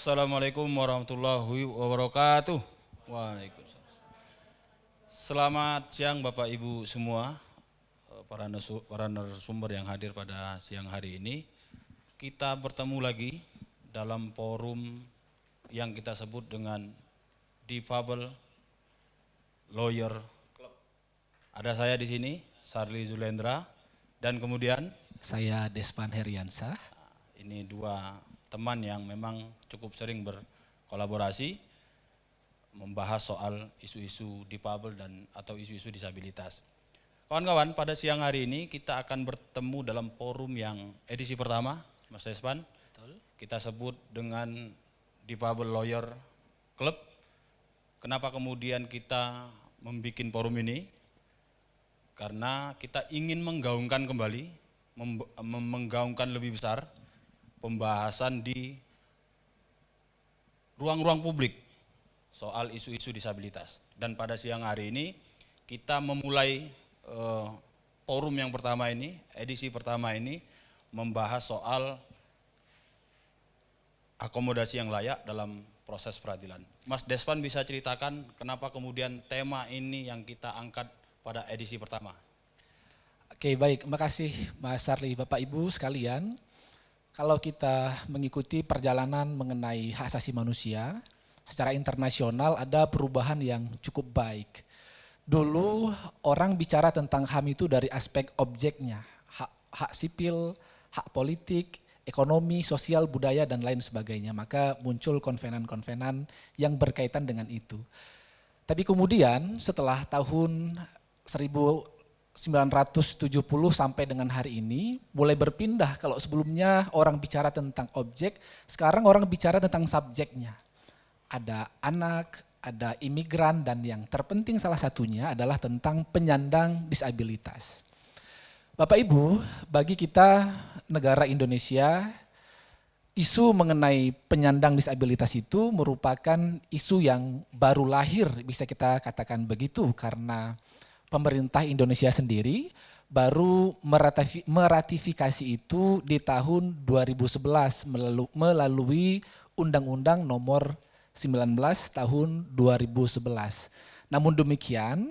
Assalamualaikum warahmatullahi wabarakatuh. Waalaikumsalam. Selamat siang Bapak Ibu semua, eh, para para narasumber yang hadir pada siang hari ini. Kita bertemu lagi dalam forum yang kita sebut dengan Difabel Lawyer Club. Ada saya di sini, Sarli Zulendra, dan kemudian saya Despan Heriansah. Ini dua teman yang memang cukup sering berkolaborasi membahas soal isu-isu difabel dan atau isu-isu disabilitas. Kawan-kawan, pada siang hari ini kita akan bertemu dalam forum yang edisi pertama, Mas Despan. Betul. Kita sebut dengan Difabel Lawyer Club. Kenapa kemudian kita membuat forum ini? Karena kita ingin menggaungkan kembali, menggaungkan lebih besar pembahasan di ruang-ruang publik soal isu-isu disabilitas. Dan pada siang hari ini kita memulai uh, forum yang pertama ini, edisi pertama ini membahas soal akomodasi yang layak dalam proses peradilan. Mas Desvan bisa ceritakan kenapa kemudian tema ini yang kita angkat pada edisi pertama? Oke baik, makasih Mas Sarli, Bapak Ibu sekalian kalau kita mengikuti perjalanan mengenai hak asasi manusia, secara internasional ada perubahan yang cukup baik. Dulu orang bicara tentang HAM itu dari aspek objeknya, hak, hak sipil, hak politik, ekonomi, sosial, budaya, dan lain sebagainya. Maka muncul konvenan-konvenan yang berkaitan dengan itu. Tapi kemudian setelah tahun 1000 970 sampai dengan hari ini mulai berpindah kalau sebelumnya orang bicara tentang objek, sekarang orang bicara tentang subjeknya. Ada anak, ada imigran dan yang terpenting salah satunya adalah tentang penyandang disabilitas. Bapak Ibu, bagi kita negara Indonesia, isu mengenai penyandang disabilitas itu merupakan isu yang baru lahir bisa kita katakan begitu karena pemerintah Indonesia sendiri baru meratifikasi itu di tahun 2011 melalui Undang-Undang nomor 19 tahun 2011. Namun demikian,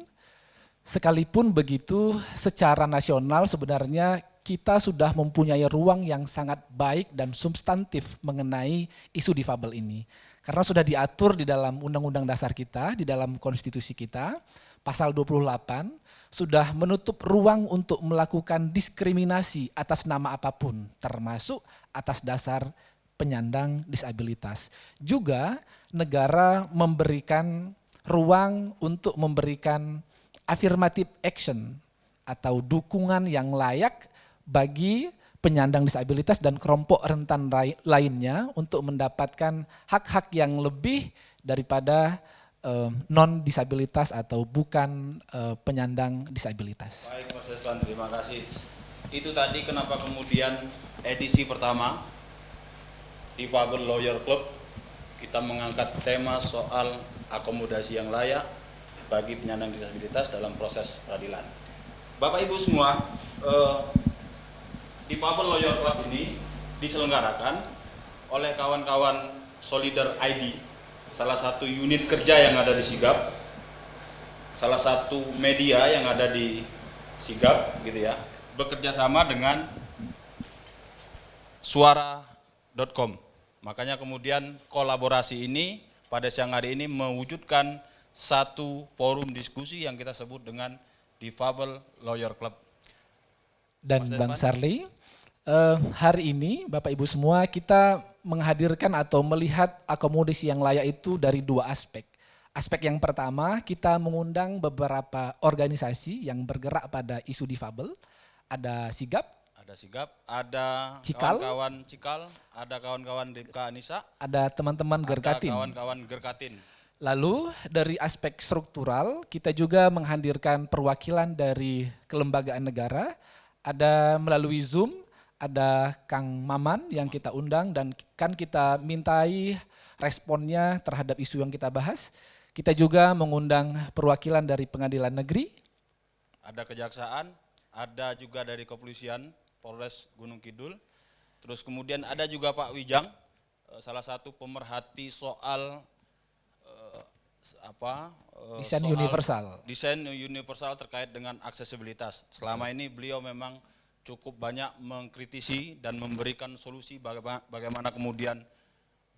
sekalipun begitu secara nasional sebenarnya kita sudah mempunyai ruang yang sangat baik dan substantif mengenai isu difabel ini. Karena sudah diatur di dalam undang-undang dasar kita, di dalam konstitusi kita, pasal 28 sudah menutup ruang untuk melakukan diskriminasi atas nama apa pun, termasuk atas dasar penyandang disabilitas. Juga negara memberikan ruang untuk memberikan affirmative action atau dukungan yang layak bagi penyandang disabilitas dan kelompok rentan lainnya untuk mendapatkan hak-hak yang lebih daripada uh, non disabilitas atau bukan uh, penyandang disabilitas. Baik Mas Desvan, terima kasih. Itu tadi kenapa kemudian edisi pertama di Fabel Lawyer Club kita mengangkat tema soal akomodasi yang layak bagi penyandang disabilitas dalam proses peradilan. Bapak Ibu semua, eh, di Fabel Lawyer Club ini diselenggarakan oleh kawan-kawan Solidar ID salah satu unit kerja yang ada di Sigap, salah satu media yang ada di Sigap, gitu ya, bekerja sama dengan suara.com. Makanya kemudian kolaborasi ini pada siang hari ini mewujudkan satu forum diskusi yang kita sebut dengan Difabel Lawyer Club. Dan Bang Sarli, uh, hari ini Bapak Ibu semua kita menghadirkan atau melihat akomodasi yang layak itu dari dua aspek. Aspek yang pertama, kita mengundang beberapa organisasi yang bergerak pada isu difabel. Ada Sigap, ada Sigap, ada kawan-kawan Cikal, ada kawan-kawan Dipka Anissa, ada teman-teman Gerkatin. kawan-kawan Gerkatin. Lalu dari aspek struktural, kita juga menghadirkan perwakilan dari kelembagaan negara, ada melalui Zoom, ada Kang Maman yang kita undang dan kan kita mintai responnya terhadap isu yang kita bahas. Kita juga mengundang perwakilan dari pengadilan negeri. Ada kejaksaan, ada juga dari kepolisian Polres Gunung Kidul. Terus kemudian ada juga Pak Wijang, eh, salah satu pemerhati soal eh, apa eh, Desain universal. desain universal terkait dengan aksesibilitas. Selama ini beliau memang cukup banyak mengkritisi dan memberikan solusi bagaimana, bagaimana kemudian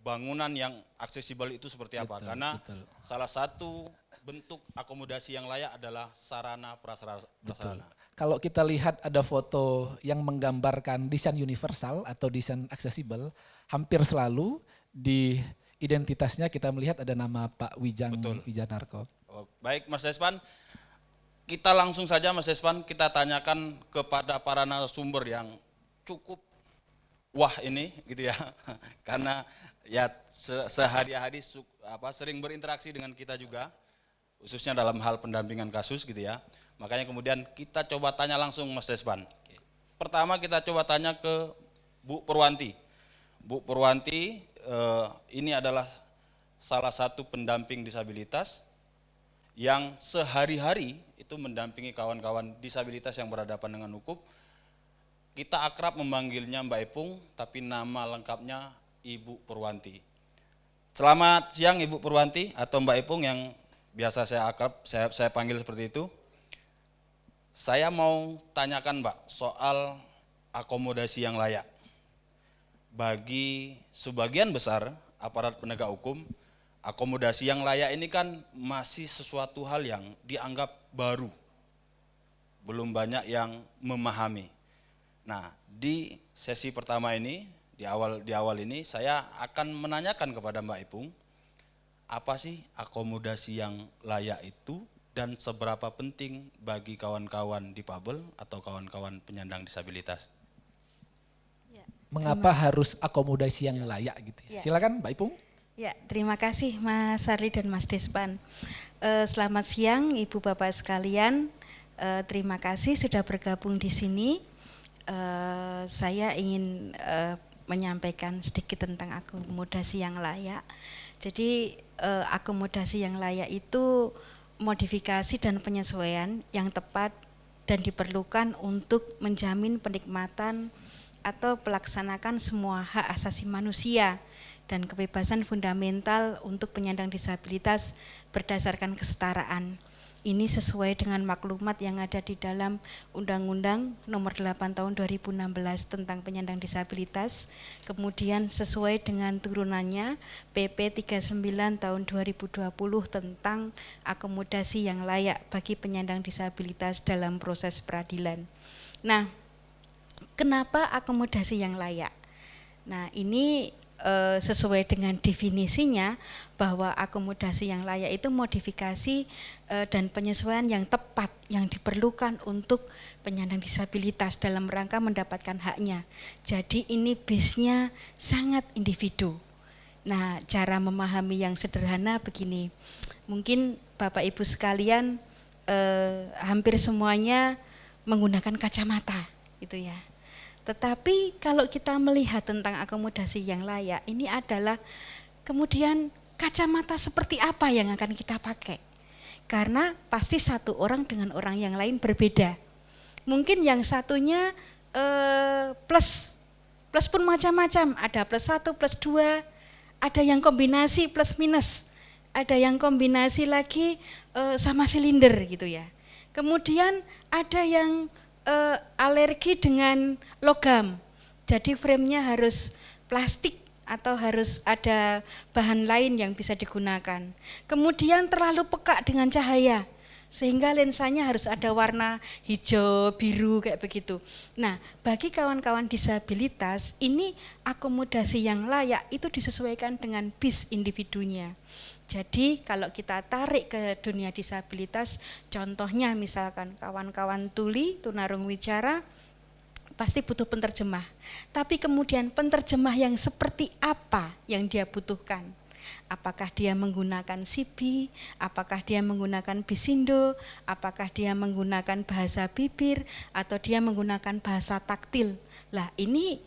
bangunan yang aksesibel itu seperti apa. Betul, Karena betul. salah satu bentuk akomodasi yang layak adalah sarana prasarana. Betul. Kalau kita lihat ada foto yang menggambarkan desain universal atau desain aksesibel, hampir selalu di identitasnya kita melihat ada nama Pak Wijang Betul. Wijanarko. Oh, baik Mas Despan, kita langsung saja Mas Despan kita tanyakan kepada para narasumber yang cukup wah ini gitu ya. Karena ya se- sehari-hari apa sering berinteraksi dengan kita juga khususnya dalam hal pendampingan kasus gitu ya. Makanya kemudian kita coba tanya langsung Mas Despan. Pertama kita coba tanya ke Bu Purwanti. Bu Purwanti eh, ini adalah salah satu pendamping disabilitas yang sehari-hari itu mendampingi kawan-kawan disabilitas yang berhadapan dengan hukum. Kita akrab memanggilnya Mbak Ipung, tapi nama lengkapnya Ibu Purwanti. Selamat siang Ibu Purwanti atau Mbak Ipung yang biasa saya akrab, saya, saya panggil seperti itu. Saya mau tanyakan Mbak soal akomodasi yang layak. Bagi sebagian besar aparat penegak hukum, akomodasi yang layak ini kan masih sesuatu hal yang dianggap baru. Belum banyak yang memahami. Nah, di sesi pertama ini, di awal di awal ini saya akan menanyakan kepada Mbak Ipung, apa sih akomodasi yang layak itu dan seberapa penting bagi kawan-kawan difabel atau kawan-kawan penyandang disabilitas? Ya, Mengapa harus akomodasi yang layak gitu ya? Ya. Silakan Mbak Ipung. ya, terima kasih Mas Sarli dan Mas Despan. Eh, selamat siang Ibu Bapak sekalian. Eh, terima kasih sudah bergabung di sini. Eh, saya ingin menyampaikan sedikit tentang akomodasi yang layak. Jadi akomodasi yang layak itu modifikasi dan penyesuaian yang tepat dan diperlukan untuk menjamin penikmatan atau pelaksanakan semua hak asasi manusia dan kebebasan fundamental untuk penyandang disabilitas berdasarkan kesetaraan. Ini sesuai dengan maklumat yang ada di dalam Undang-Undang Nomor 8 Tahun 2016 tentang penyandang disabilitas, kemudian sesuai dengan turunannya PP 39 Tahun 2020 tentang akomodasi yang layak bagi penyandang disabilitas dalam proses peradilan. Nah, kenapa akomodasi yang layak? Nah, ini eh, sesuai dengan definisinya bahwa akomodasi yang layak itu modifikasi eh, dan penyesuaian yang tepat yang diperlukan untuk penyandang disabilitas dalam rangka mendapatkan haknya. Jadi ini bisnya sangat individu. Nah, cara memahami yang sederhana begini. Mungkin Bapak Ibu sekalian eh, hampir semuanya menggunakan kacamata gitu ya. Tetapi kalau kita melihat tentang akomodasi yang layak, ini adalah kemudian kacamata seperti apa yang akan kita pakai. Karena pasti satu orang dengan orang yang lain berbeda. Mungkin yang satunya eh, plus, plus pun macam-macam. Ada plus satu, plus dua, ada yang kombinasi plus minus, ada yang kombinasi lagi eh, sama silinder gitu ya. Kemudian ada yang eh, alergi dengan logam. Jadi framenya harus plastik atau harus ada bahan lain yang bisa digunakan. Kemudian terlalu peka dengan cahaya sehingga lensanya harus ada warna hijau, biru kayak begitu. Nah, bagi kawan-kawan disabilitas ini akomodasi yang layak itu disesuaikan dengan bis individunya. Jadi kalau kita tarik ke dunia disabilitas, contohnya misalkan kawan-kawan tuli, tunarung wicara, pasti butuh penterjemah. Tapi kemudian penterjemah yang seperti apa yang dia butuhkan? Apakah dia menggunakan CB, apakah dia menggunakan bisindo, apakah dia menggunakan bahasa bibir, atau dia menggunakan bahasa taktil. Lah ini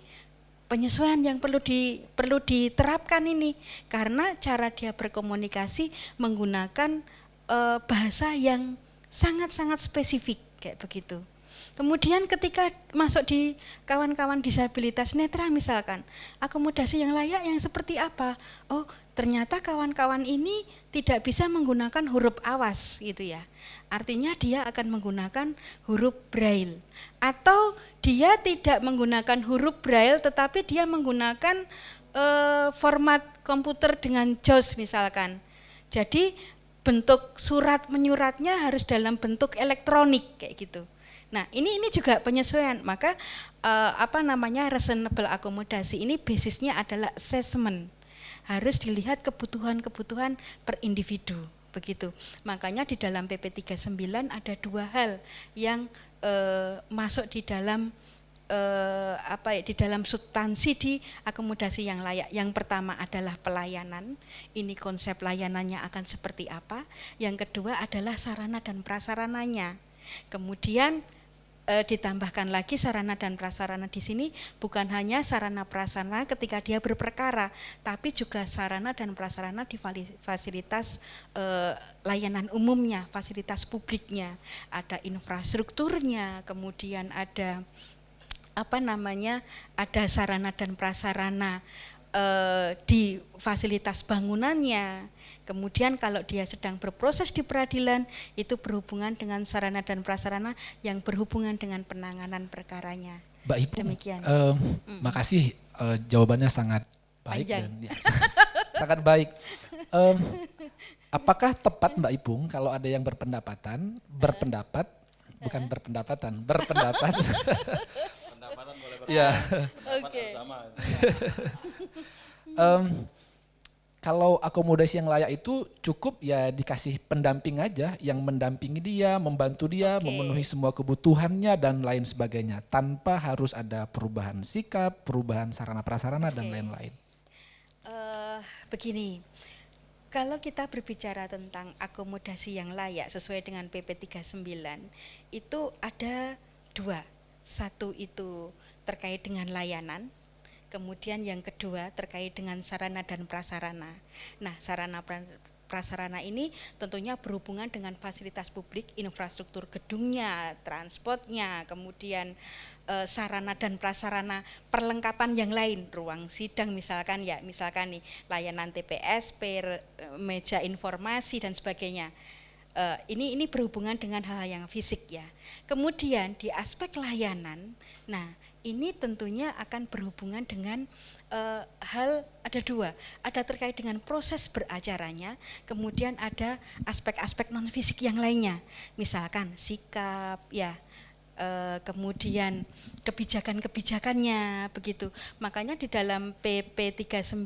penyesuaian yang perlu di perlu diterapkan ini karena cara dia berkomunikasi menggunakan eh, bahasa yang sangat-sangat spesifik kayak begitu. Kemudian ketika masuk di kawan-kawan disabilitas netra misalkan, akomodasi yang layak yang seperti apa? Oh, ternyata kawan-kawan ini tidak bisa menggunakan huruf awas gitu ya. Artinya dia akan menggunakan huruf braille atau dia tidak menggunakan huruf braille tetapi dia menggunakan eh, format komputer dengan JAWS misalkan. Jadi bentuk surat menyuratnya harus dalam bentuk elektronik kayak gitu. Nah, ini ini juga penyesuaian. Maka eh, apa namanya reasonable akomodasi ini basisnya adalah assessment. Harus dilihat kebutuhan-kebutuhan per individu begitu. Makanya di dalam PP 39 ada dua hal yang eh, masuk di dalam eh, apa ya di dalam substansi di akomodasi yang layak. Yang pertama adalah pelayanan. Ini konsep layanannya akan seperti apa? Yang kedua adalah sarana dan prasarananya. Kemudian e, ditambahkan lagi sarana dan prasarana di sini bukan hanya sarana prasarana ketika dia berperkara, tapi juga sarana dan prasarana di fasilitas e, layanan umumnya, fasilitas publiknya, ada infrastrukturnya, kemudian ada apa namanya, ada sarana dan prasarana e, di fasilitas bangunannya, Kemudian kalau dia sedang berproses di peradilan itu berhubungan dengan sarana dan prasarana yang berhubungan dengan penanganan perkaranya. Mbak Ibu, Demikian. Uh, mm. makasih uh, jawabannya sangat baik Panjang. dan ya, sangat baik. Um, apakah tepat Mbak Ipung kalau ada yang berpendapatan, berpendapat, bukan berpendapatan, berpendapat. Pendapatan boleh berpendapat. Ya. Oke. um, kalau akomodasi yang layak itu cukup ya dikasih pendamping aja yang mendampingi dia, membantu dia, okay. memenuhi semua kebutuhannya dan lain sebagainya tanpa harus ada perubahan sikap, perubahan sarana prasarana okay. dan lain-lain. Uh, begini, kalau kita berbicara tentang akomodasi yang layak sesuai dengan PP 39 itu ada dua, satu itu terkait dengan layanan Kemudian yang kedua terkait dengan sarana dan prasarana. Nah, sarana prasarana ini tentunya berhubungan dengan fasilitas publik, infrastruktur gedungnya, transportnya, kemudian e, sarana dan prasarana perlengkapan yang lain, ruang sidang misalkan ya, misalkan nih layanan TPS, per, meja informasi dan sebagainya. E, ini ini berhubungan dengan hal, hal yang fisik ya. Kemudian di aspek layanan, nah ini tentunya akan berhubungan dengan uh, hal ada dua, ada terkait dengan proses beracaranya, kemudian ada aspek-aspek non fisik yang lainnya, misalkan sikap, ya, uh, kemudian kebijakan-kebijakannya begitu. Makanya di dalam PP 39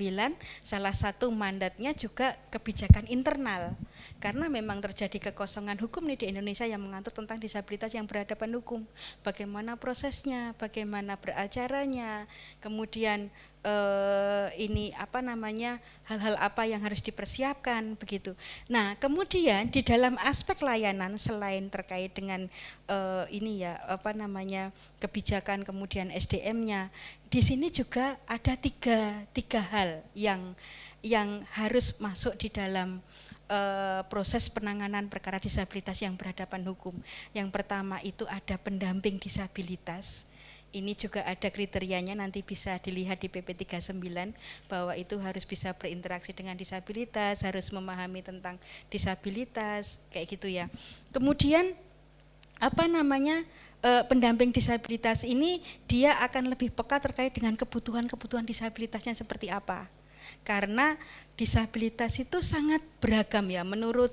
salah satu mandatnya juga kebijakan internal. Karena memang terjadi kekosongan hukum nih di Indonesia yang mengatur tentang disabilitas yang berhadapan hukum. Bagaimana prosesnya, bagaimana beracaranya, kemudian eh, ini apa namanya hal-hal apa yang harus dipersiapkan begitu. Nah kemudian di dalam aspek layanan selain terkait dengan eh, ini ya apa namanya kebijakan kemudian SDM-nya, di sini juga ada tiga tiga hal yang yang harus masuk di dalam uh, proses penanganan perkara disabilitas yang berhadapan hukum. Yang pertama itu ada pendamping disabilitas. Ini juga ada kriterianya nanti bisa dilihat di PP 39 bahwa itu harus bisa berinteraksi dengan disabilitas, harus memahami tentang disabilitas, kayak gitu ya. Kemudian apa namanya e, pendamping disabilitas ini dia akan lebih peka terkait dengan kebutuhan-kebutuhan disabilitasnya seperti apa. Karena disabilitas itu sangat beragam ya. Menurut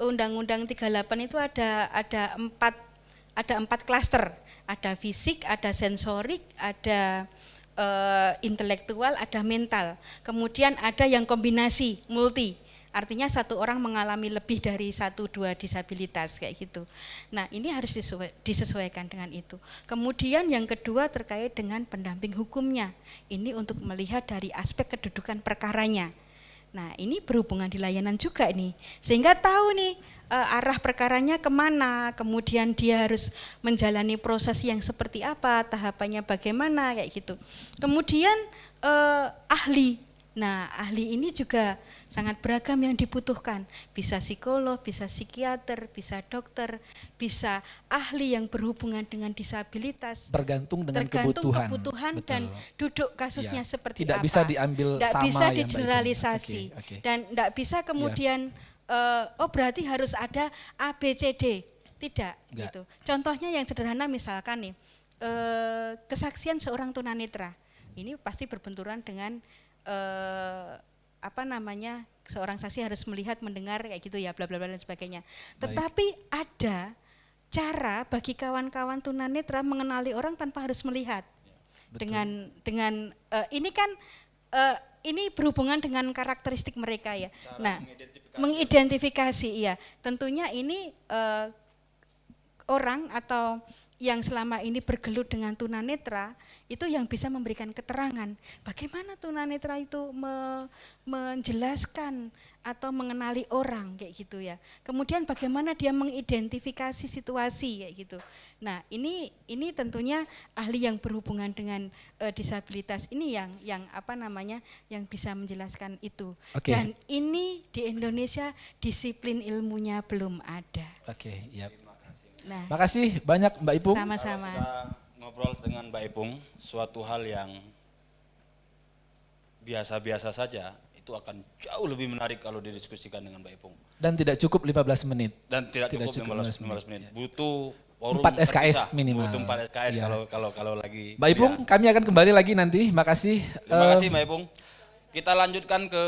Undang-Undang 38 itu ada ada empat ada empat klaster, ada fisik, ada sensorik, ada uh, intelektual, ada mental. Kemudian ada yang kombinasi multi. Artinya satu orang mengalami lebih dari satu dua disabilitas kayak gitu. Nah ini harus disesuaikan dengan itu. Kemudian yang kedua terkait dengan pendamping hukumnya. Ini untuk melihat dari aspek kedudukan perkaranya. Nah ini berhubungan di layanan juga nih, sehingga tahu nih uh, arah perkaranya ke mana, kemudian dia harus menjalani proses yang seperti apa, tahapannya bagaimana kayak gitu. Kemudian uh, ahli, nah ahli ini juga sangat beragam yang dibutuhkan. Bisa psikolog, bisa psikiater, bisa dokter, bisa ahli yang berhubungan dengan disabilitas. Bergantung dengan tergantung kebutuhan. kebutuhan Betul. dan duduk kasusnya Ya, seperti tidak apa. bisa diambil Tidak sama bisa ya, Mbak Ibu. digeneralisasi Oke, oke. dan tidak bisa kemudian eh, oh berarti harus ada A B C D. Tidak Enggak. gitu. Contohnya yang sederhana misalkan nih eh, kesaksian seorang tunanetra. Ini pasti berbenturan dengan eh, apa namanya seorang saksi harus melihat, mendengar kayak gitu ya, bla bla bla dan sebagainya. Baik. Tetapi ada cara bagi kawan-kawan tunanetra mengenali orang tanpa harus melihat. Betul. Dengan dengan eh, ini kan eh, ini berhubungan dengan karakteristik mereka ya. Cara nah, mengidentifikasi. iya. Tentunya ini eh, orang atau yang selama ini bergelut dengan tunanetra itu yang bisa memberikan keterangan bagaimana tunanetra itu me- menjelaskan atau mengenali orang kayak gitu ya. Kemudian bagaimana dia mengidentifikasi situasi kayak gitu. Nah, ini ini tentunya ahli yang berhubungan dengan eh, disabilitas ini yang yang apa namanya yang bisa menjelaskan itu. Oke. Dan ini di Indonesia disiplin ilmunya belum ada. Oke, ya. Nah, Makasih banyak Mbak Ipung. sama-sama. Ngobrol dengan Mbak Ipung, suatu hal yang biasa-biasa saja itu akan jauh lebih menarik kalau didiskusikan dengan Mbak Ipung. Dan tidak cukup 15 menit. Dan tidak, Tidak cukup, cukup 15, 15 15 menit. Butuh forum Empat SKS terpisah. minimal. Butuh 4 SKS Iya. kalau kalau kalau lagi. Mbak Ipung, kuliah. kami akan kembali lagi nanti. Makasih. Terima Eh, kasih Mbak Ipung. Kita lanjutkan ke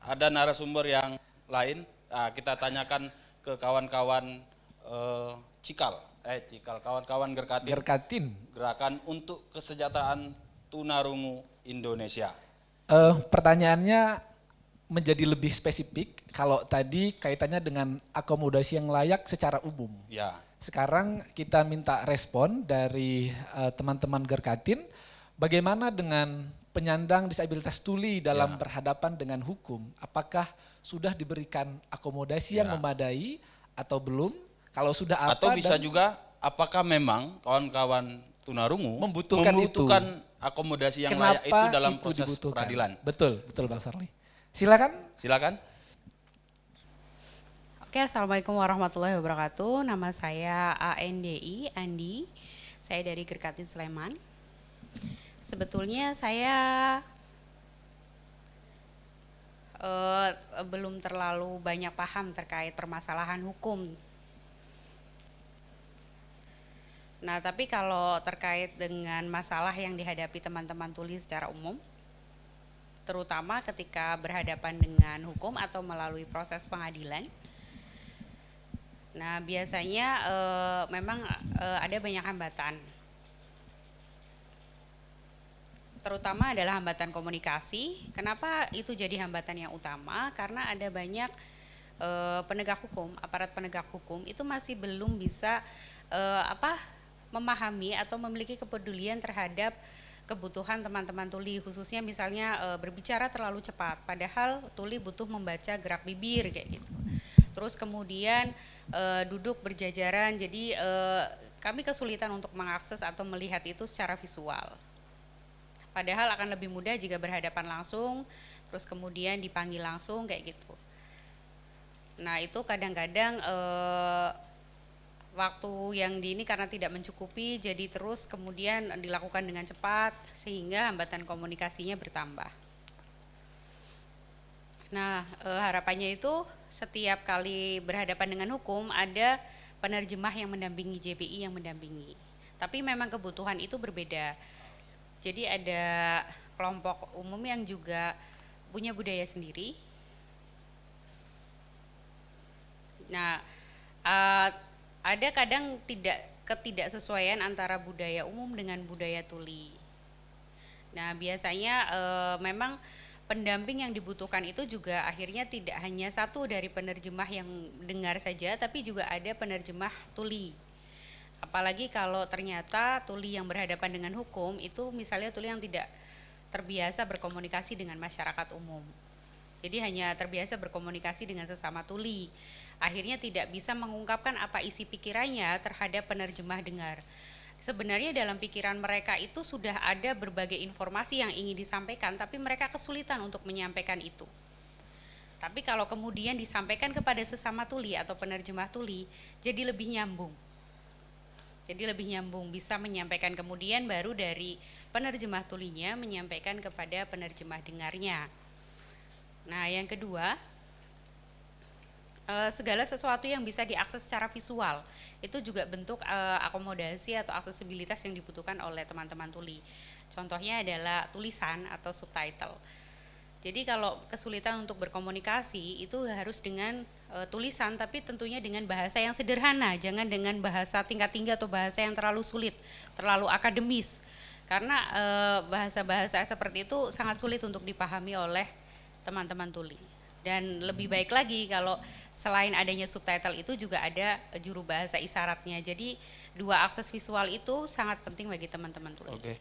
ada narasumber yang lain. Nah, kita tanyakan ke kawan-kawan eh, Cikal, eh Cikal, kawan-kawan Gerkatin, Gerkatin. gerakan untuk kesejahteraan tunarungu Indonesia. Eh, pertanyaannya menjadi lebih spesifik. Kalau tadi kaitannya dengan akomodasi yang layak secara umum. Ya, Sekarang kita minta respon dari eh, teman-teman Gerkatin. Bagaimana dengan penyandang disabilitas tuli dalam Ya. berhadapan dengan hukum? Apakah sudah diberikan akomodasi yang Ya. memadai atau belum? Kalau sudah apa? atau bisa dan juga apakah memang kawan-kawan tunarungu Membutuhkan itu. membutuhkan akomodasi yang kenapa layak itu dalam itu proses dibutuhkan? peradilan? Betul, betul Bang Sarli. Silakan. Silakan. Oke, Assalamualaikum warahmatullahi wabarakatuh. Nama saya ANDI, Andi. Saya dari Gerkatin Sleman. Sebetulnya saya eh, belum terlalu banyak paham terkait permasalahan hukum. Nah, tapi kalau terkait dengan masalah yang dihadapi teman-teman tuli secara umum, terutama ketika berhadapan dengan hukum atau melalui proses pengadilan, Nah, biasanya eh, memang eh, ada banyak hambatan. Terutama adalah hambatan komunikasi. Kenapa itu jadi hambatan yang utama? Karena ada banyak eh, penegak hukum, aparat penegak hukum itu masih belum bisa eh, apa memahami atau memiliki kepedulian terhadap kebutuhan teman-teman tuli khususnya misalnya eh, berbicara terlalu cepat padahal tuli butuh membaca gerak bibir kayak gitu. Terus kemudian eh, duduk berjajaran jadi eh, kami kesulitan untuk mengakses atau melihat itu secara visual. Padahal akan lebih mudah jika berhadapan langsung, terus kemudian dipanggil langsung kayak gitu. Nah itu kadang-kadang eh, waktu yang di ini karena tidak mencukupi, jadi terus kemudian dilakukan dengan cepat sehingga hambatan komunikasinya bertambah. Nah eh, harapannya itu setiap kali berhadapan dengan hukum ada penerjemah yang mendampingi JPI yang mendampingi. Tapi memang kebutuhan itu berbeda. Jadi ada kelompok umum yang juga punya budaya sendiri. Nah, eh, ada kadang tidak ketidaksesuaian antara budaya umum dengan budaya tuli. Nah, biasanya eh, memang pendamping yang dibutuhkan itu juga akhirnya tidak hanya satu dari penerjemah yang dengar saja, tapi juga ada penerjemah tuli. Apalagi kalau ternyata tuli yang berhadapan dengan hukum itu misalnya tuli yang tidak terbiasa berkomunikasi dengan masyarakat umum. Jadi hanya terbiasa berkomunikasi dengan sesama tuli. Akhirnya tidak bisa mengungkapkan apa isi pikirannya terhadap penerjemah dengar. Sebenarnya dalam pikiran mereka itu sudah ada berbagai informasi yang ingin disampaikan, tapi mereka kesulitan untuk menyampaikan itu. Tapi kalau kemudian disampaikan kepada sesama tuli atau penerjemah tuli, jadi lebih nyambung. Jadi lebih nyambung, bisa menyampaikan kemudian baru dari penerjemah tulinya menyampaikan kepada penerjemah dengarnya. Nah, yang kedua, eh, segala sesuatu yang bisa diakses secara visual itu juga bentuk eh, akomodasi atau aksesibilitas yang dibutuhkan oleh teman-teman tuli. Contohnya adalah tulisan atau subtitle. Jadi kalau kesulitan untuk berkomunikasi itu harus dengan e, tulisan tapi tentunya dengan bahasa yang sederhana, jangan dengan bahasa tingkat tinggi atau bahasa yang terlalu sulit, terlalu akademis. Karena bahasa-bahasa seperti itu sangat sulit untuk dipahami oleh teman-teman tuli. Dan lebih baik lagi kalau selain adanya subtitle itu juga ada juru bahasa isyaratnya. Jadi dua akses visual itu sangat penting bagi teman-teman tuli. Oke.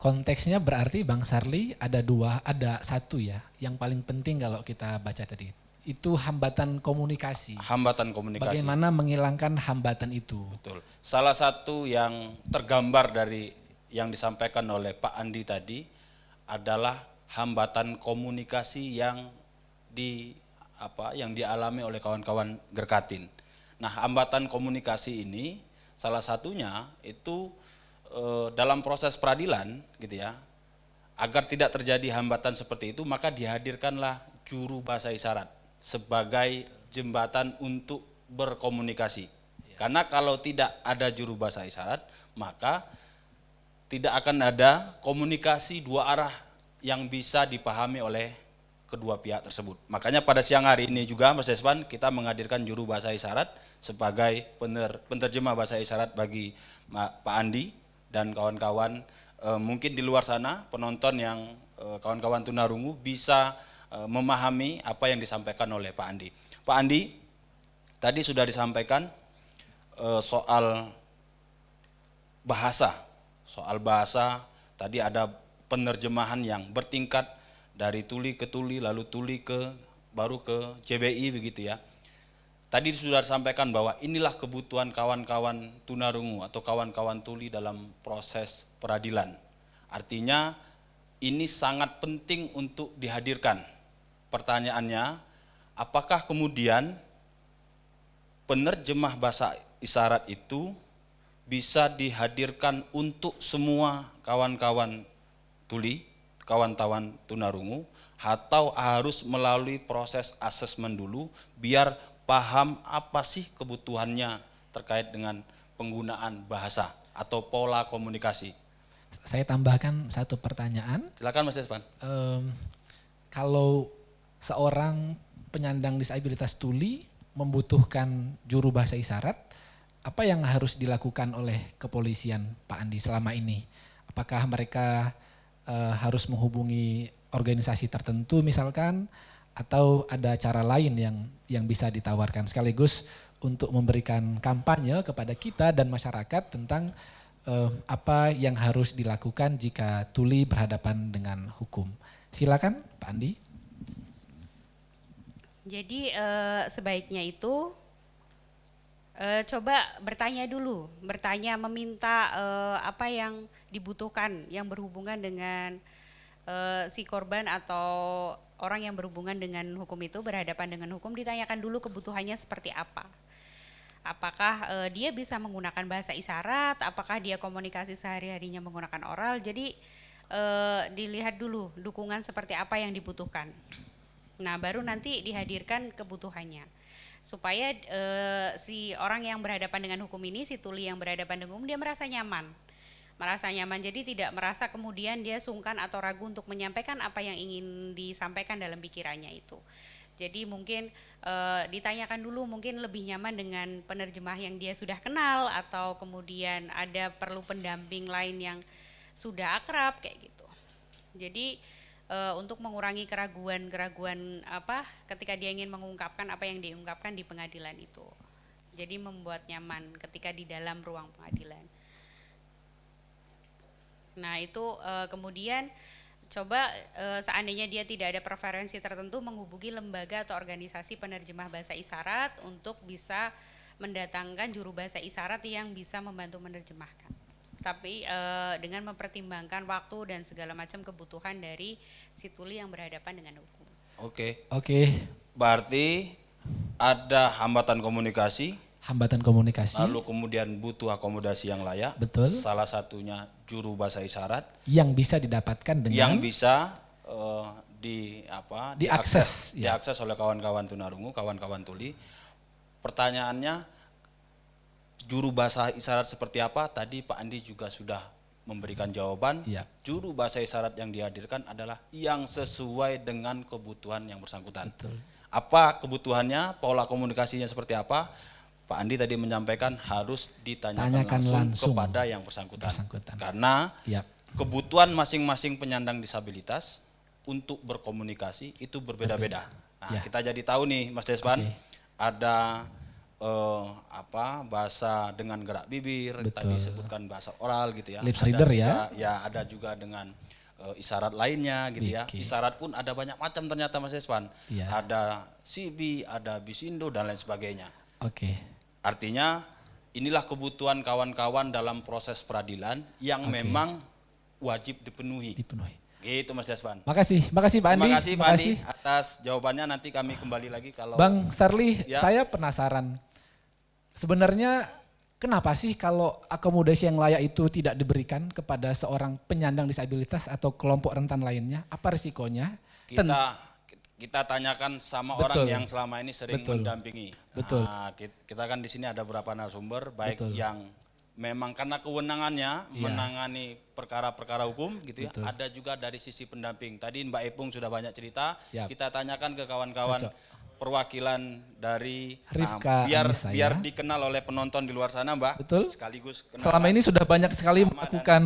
Konteksnya berarti Bang Sarli ada dua, ada satu ya, yang paling penting kalau kita baca tadi. Itu hambatan komunikasi. Hambatan komunikasi. Bagaimana menghilangkan hambatan itu? Betul. Salah satu yang tergambar dari yang disampaikan oleh Pak Andi tadi adalah hambatan komunikasi yang di apa yang dialami oleh kawan-kawan Gerkatin. Nah, hambatan komunikasi ini salah satunya itu Eh, dalam proses peradilan gitu ya agar tidak terjadi hambatan seperti itu maka dihadirkanlah juru bahasa isyarat sebagai jembatan untuk berkomunikasi ya. karena kalau tidak ada juru bahasa isyarat maka tidak akan ada komunikasi dua arah yang bisa dipahami oleh kedua pihak tersebut. Makanya pada siang hari ini juga Mas Despan kita menghadirkan juru bahasa isyarat sebagai pener, penerjemah bahasa isyarat bagi Pak Andi dan kawan-kawan e, mungkin di luar sana penonton yang eh, kawan-kawan tunarungu bisa e, memahami apa yang disampaikan oleh Pak Andi. Pak Andi, tadi sudah disampaikan e, soal bahasa, soal bahasa tadi ada penerjemahan yang bertingkat dari tuli ke tuli lalu tuli ke baru ke CBI begitu ya. Tadi sudah disampaikan bahwa inilah kebutuhan kawan-kawan tunarungu atau kawan-kawan tuli dalam proses peradilan. Artinya ini sangat penting untuk dihadirkan. Pertanyaannya, apakah kemudian penerjemah bahasa isyarat itu bisa dihadirkan untuk semua kawan-kawan tuli, kawan-kawan tunarungu, atau harus melalui proses asesmen dulu biar paham apa sih kebutuhannya terkait dengan penggunaan bahasa atau pola komunikasi. Saya tambahkan satu pertanyaan. Silakan Mas Despan. Um, kalau seorang penyandang disabilitas tuli membutuhkan juru bahasa isyarat, apa yang harus dilakukan oleh kepolisian Pak Andi selama ini? Apakah mereka uh, harus menghubungi organisasi tertentu misalkan atau ada cara lain yang yang bisa ditawarkan sekaligus untuk memberikan kampanye kepada kita dan masyarakat tentang uh, apa yang harus dilakukan jika tuli berhadapan dengan hukum. Silakan Pak Andi. Jadi uh, sebaiknya itu uh, coba bertanya dulu, bertanya meminta uh, apa yang dibutuhkan yang berhubungan dengan uh, si korban atau orang yang berhubungan dengan hukum itu berhadapan dengan hukum ditanyakan dulu kebutuhannya seperti apa. Apakah uh, dia bisa menggunakan bahasa isyarat, apakah dia komunikasi sehari-harinya menggunakan oral. Jadi uh, dilihat dulu dukungan seperti apa yang dibutuhkan. Nah, baru nanti dihadirkan kebutuhannya supaya e, si orang yang berhadapan dengan hukum ini, si tuli yang berhadapan dengan hukum dia merasa nyaman merasa nyaman. Jadi tidak merasa kemudian dia sungkan atau ragu untuk menyampaikan apa yang ingin disampaikan dalam pikirannya itu. Jadi mungkin e, ditanyakan dulu mungkin lebih nyaman dengan penerjemah yang dia sudah kenal atau kemudian ada perlu pendamping lain yang sudah akrab kayak gitu. Jadi e, untuk mengurangi keraguan-keraguan apa ketika dia ingin mengungkapkan apa yang diungkapkan di pengadilan itu. Jadi membuat nyaman ketika di dalam ruang pengadilan Nah, itu uh, kemudian coba uh, seandainya dia tidak ada preferensi tertentu menghubungi lembaga atau organisasi penerjemah bahasa isyarat untuk bisa mendatangkan juru bahasa isyarat yang bisa membantu menerjemahkan. Tapi e, dengan mempertimbangkan waktu dan segala macam kebutuhan dari si tuli yang berhadapan dengan hukum. Oke. Oke, Berarti ada hambatan komunikasi, hambatan komunikasi lalu kemudian butuh akomodasi yang layak. Betul. Salah satunya juru bahasa isyarat yang bisa didapatkan dengan yang bisa eh, di apa Diakses, ya. diakses oleh kawan-kawan tunarungu, kawan-kawan tuli. Pertanyaannya juru bahasa isyarat seperti apa? Tadi Pak Andi juga sudah memberikan jawaban. Iya. Juru bahasa isyarat yang dihadirkan adalah yang sesuai dengan kebutuhan yang bersangkutan. Betul. Apa kebutuhannya, pola komunikasinya seperti apa? Pak Andi tadi menyampaikan harus ditanyakan Tanyakan langsung, langsung kepada yang bersangkutan. bersangkutan. Karena ya kebutuhan masing-masing penyandang disabilitas untuk berkomunikasi itu berbeda-beda. Nah, Ya. kita jadi tahu nih Mas Despan, Oke. ada eh, apa bahasa dengan gerak bibir, tadi Betul. disebutkan bahasa oral gitu ya. Lips Ada reader ya. juga- Ya, ada juga dengan eh, isyarat lainnya gitu ya. Oke. Isyarat pun ada banyak macam ternyata Mas Despan. Iya. Ada CB, ada bisindo dan lain sebagainya. oke Artinya inilah kebutuhan kawan-kawan dalam proses peradilan yang memang wajib dipenuhi. dipenuhi. Gitu Mas Desvan. Makasih, makasih Pak Andi. Terima kasih Pak Andi makasih. atas jawabannya nanti kami kembali lagi kalau Bang Sarli, Ya. saya penasaran. Sebenarnya kenapa sih kalau akomodasi yang layak itu tidak diberikan kepada seorang penyandang disabilitas atau kelompok rentan lainnya? Apa risikonya? Ten- kita tanyakan sama Betul. orang yang selama ini sering Betul. mendampingi. Betul. Nah, kit- kita kan di sini ada beberapa narasumber baik Betul. yang memang karena kewenangannya Iya. menangani perkara-perkara hukum gitu ya. Ada juga dari sisi pendamping. Tadi Mbak Epung sudah banyak cerita. Yap. Kita tanyakan ke kawan-kawan perwakilan dari Rifka nah, biar Anissa, biar ya. dikenal oleh penonton di luar sana, Mbak. Betul. Sekaligus kenalkan Selama ini sudah banyak sekali melakukan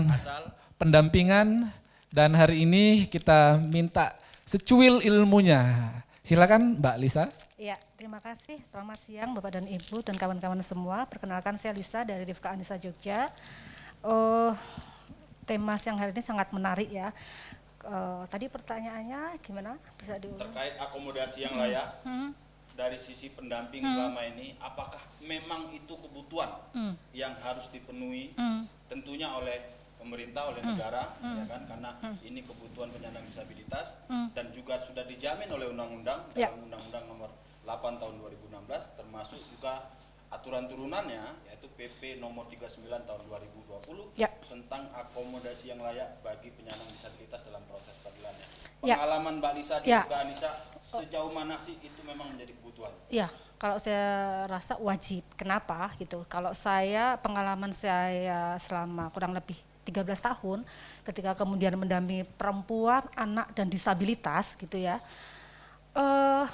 pendampingan dan hari ini kita minta secuil ilmunya. Silakan Mbak Lisa. Ya, terima kasih. Selamat siang Bapak dan Ibu dan kawan-kawan semua. Perkenalkan saya Lisa dari Rifka Anissa Jogja. Eh, tema siang hari ini sangat menarik ya. Eh, tadi pertanyaannya gimana? Bisa diulang? terkait akomodasi yang layak Hmm, dari sisi pendamping selama ini apakah memang itu kebutuhan hmm, yang harus dipenuhi hmm, tentunya oleh pemerintah oleh negara ya kan karena ini kebutuhan penyandang disabilitas Hmm. dan juga sudah dijamin oleh undang-undang Ya. dalam undang-undang nomor 8 tahun 2016 termasuk juga aturan turunannya yaitu PP nomor 39 tahun 2020 Ya. tentang akomodasi yang layak bagi penyandang disabilitas dalam proses peradilannya. Ya. Pengalaman Mbak Lisa dan Ya. juga Anissa sejauh mana sih itu memang menjadi kebutuhan? Ya, kalau saya rasa wajib. Kenapa gitu? Kalau saya pengalaman saya selama kurang lebih 13 tahun ketika kemudian mendampingi perempuan, anak dan disabilitas gitu ya. Eh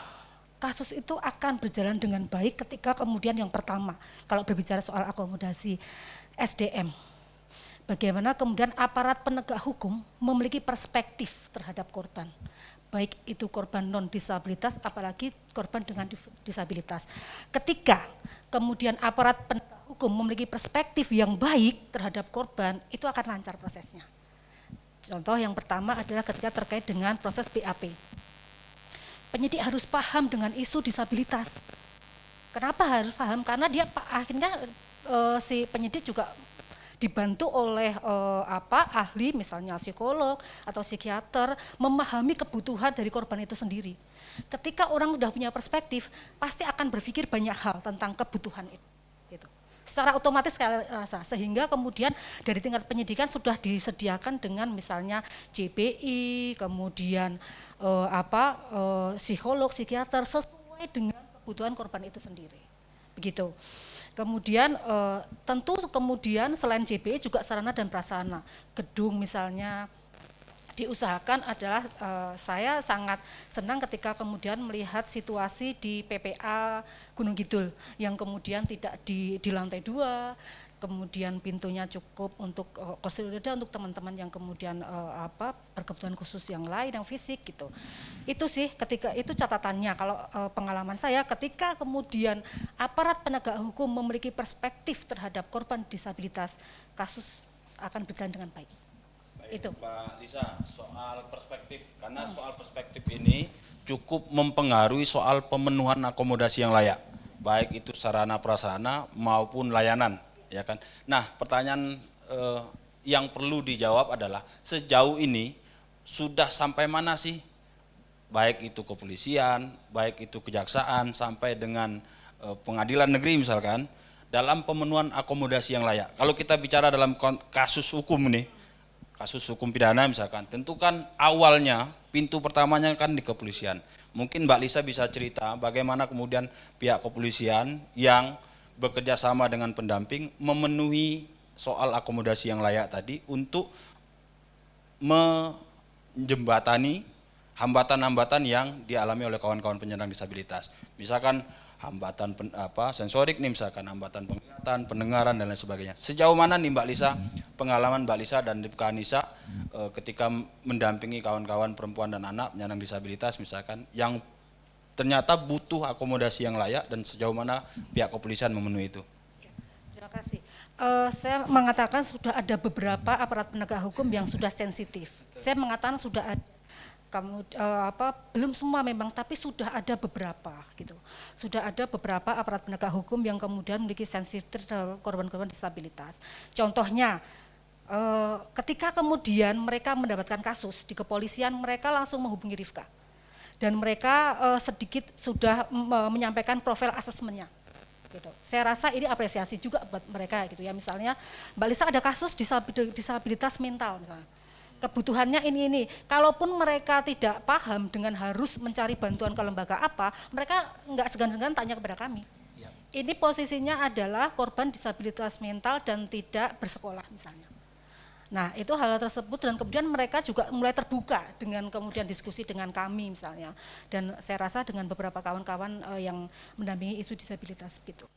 kasus itu akan berjalan dengan baik ketika kemudian yang pertama kalau berbicara soal akomodasi SDM bagaimana kemudian aparat penegak hukum memiliki perspektif terhadap korban baik itu korban non disabilitas apalagi korban dengan disabilitas ketika kemudian aparat penegak hukum memiliki perspektif yang baik terhadap korban itu akan lancar prosesnya contoh yang pertama adalah ketika terkait dengan proses BAP penyidik harus paham dengan isu disabilitas Kenapa harus paham? Karena dia akhirnya eh, si penyidik juga dibantu oleh eh, apa ahli misalnya psikolog atau psikiater memahami kebutuhan dari korban itu sendiri. Ketika orang sudah punya perspektif, pasti akan berpikir banyak hal tentang kebutuhan itu. Secara otomatis saya rasa sehingga kemudian dari tingkat penyidikan sudah disediakan dengan misalnya JPI, kemudian eh, apa eh, psikolog, psikiater sesuai dengan kebutuhan korban itu sendiri. Begitu. Kemudian eh, tentu kemudian selain JPI juga sarana dan prasarana, gedung misalnya diusahakan adalah eh, saya sangat senang ketika kemudian melihat situasi di PPA Gunung Kidul yang kemudian tidak di, di lantai dua, kemudian pintunya cukup untuk eh, kursi roda untuk teman-teman yang kemudian eh, apa berkebutuhan khusus yang lain yang fisik gitu. Itu sih ketika itu catatannya kalau eh, pengalaman saya ketika kemudian aparat penegak hukum memiliki perspektif terhadap korban disabilitas kasus akan berjalan dengan baik. Itu. Mbak Lisa, soal perspektif karena soal perspektif ini cukup mempengaruhi soal pemenuhan akomodasi yang layak, baik itu sarana prasarana maupun layanan, ya kan. Nah, pertanyaan eh, yang perlu dijawab adalah sejauh ini sudah sampai mana sih baik itu kepolisian, baik itu kejaksaan sampai dengan eh, pengadilan negeri misalkan dalam pemenuhan akomodasi yang layak. Kalau kita bicara dalam kasus hukum nih, kasus hukum pidana misalkan, tentu kan awalnya pintu pertamanya kan di kepolisian. Mungkin Mbak Lisa bisa cerita bagaimana kemudian pihak kepolisian yang bekerja sama dengan pendamping memenuhi soal akomodasi yang layak tadi untuk menjembatani hambatan-hambatan yang dialami oleh kawan-kawan penyandang disabilitas. Misalkan hambatan pen, apa sensorik nih misalkan hambatan penglihatan, pendengaran dan lain sebagainya. Sejauh mana nih Mbak Lisa pengalaman Mbak Lisa dan Rifka Anissa e, ketika mendampingi kawan-kawan perempuan dan anak penyandang disabilitas misalkan yang ternyata butuh akomodasi yang layak dan sejauh mana pihak kepolisian memenuhi itu. Terima kasih. Uh, saya mengatakan sudah ada beberapa aparat penegak hukum yang sudah sensitif. Saya mengatakan sudah ada kamu uh, apa belum semua memang tapi sudah ada beberapa gitu sudah ada beberapa aparat penegak hukum yang kemudian memiliki sensitif terhadap korban-korban disabilitas contohnya uh, ketika kemudian mereka mendapatkan kasus di kepolisian mereka langsung menghubungi Rifka dan mereka uh, sedikit sudah menyampaikan profil asesmennya gitu. Saya rasa ini apresiasi juga buat mereka gitu ya. Misalnya Mbak Lisa ada kasus disabilitas mental misalnya kebutuhannya ini ini. Kalaupun mereka tidak paham dengan harus mencari bantuan ke lembaga apa, mereka nggak segan-segan tanya kepada kami. Ya. Ini posisinya adalah korban disabilitas mental dan tidak bersekolah misalnya. Nah itu hal, hal tersebut dan kemudian mereka juga mulai terbuka dengan kemudian diskusi dengan kami misalnya. Dan saya rasa dengan beberapa kawan-kawan uh, yang mendampingi isu disabilitas gitu.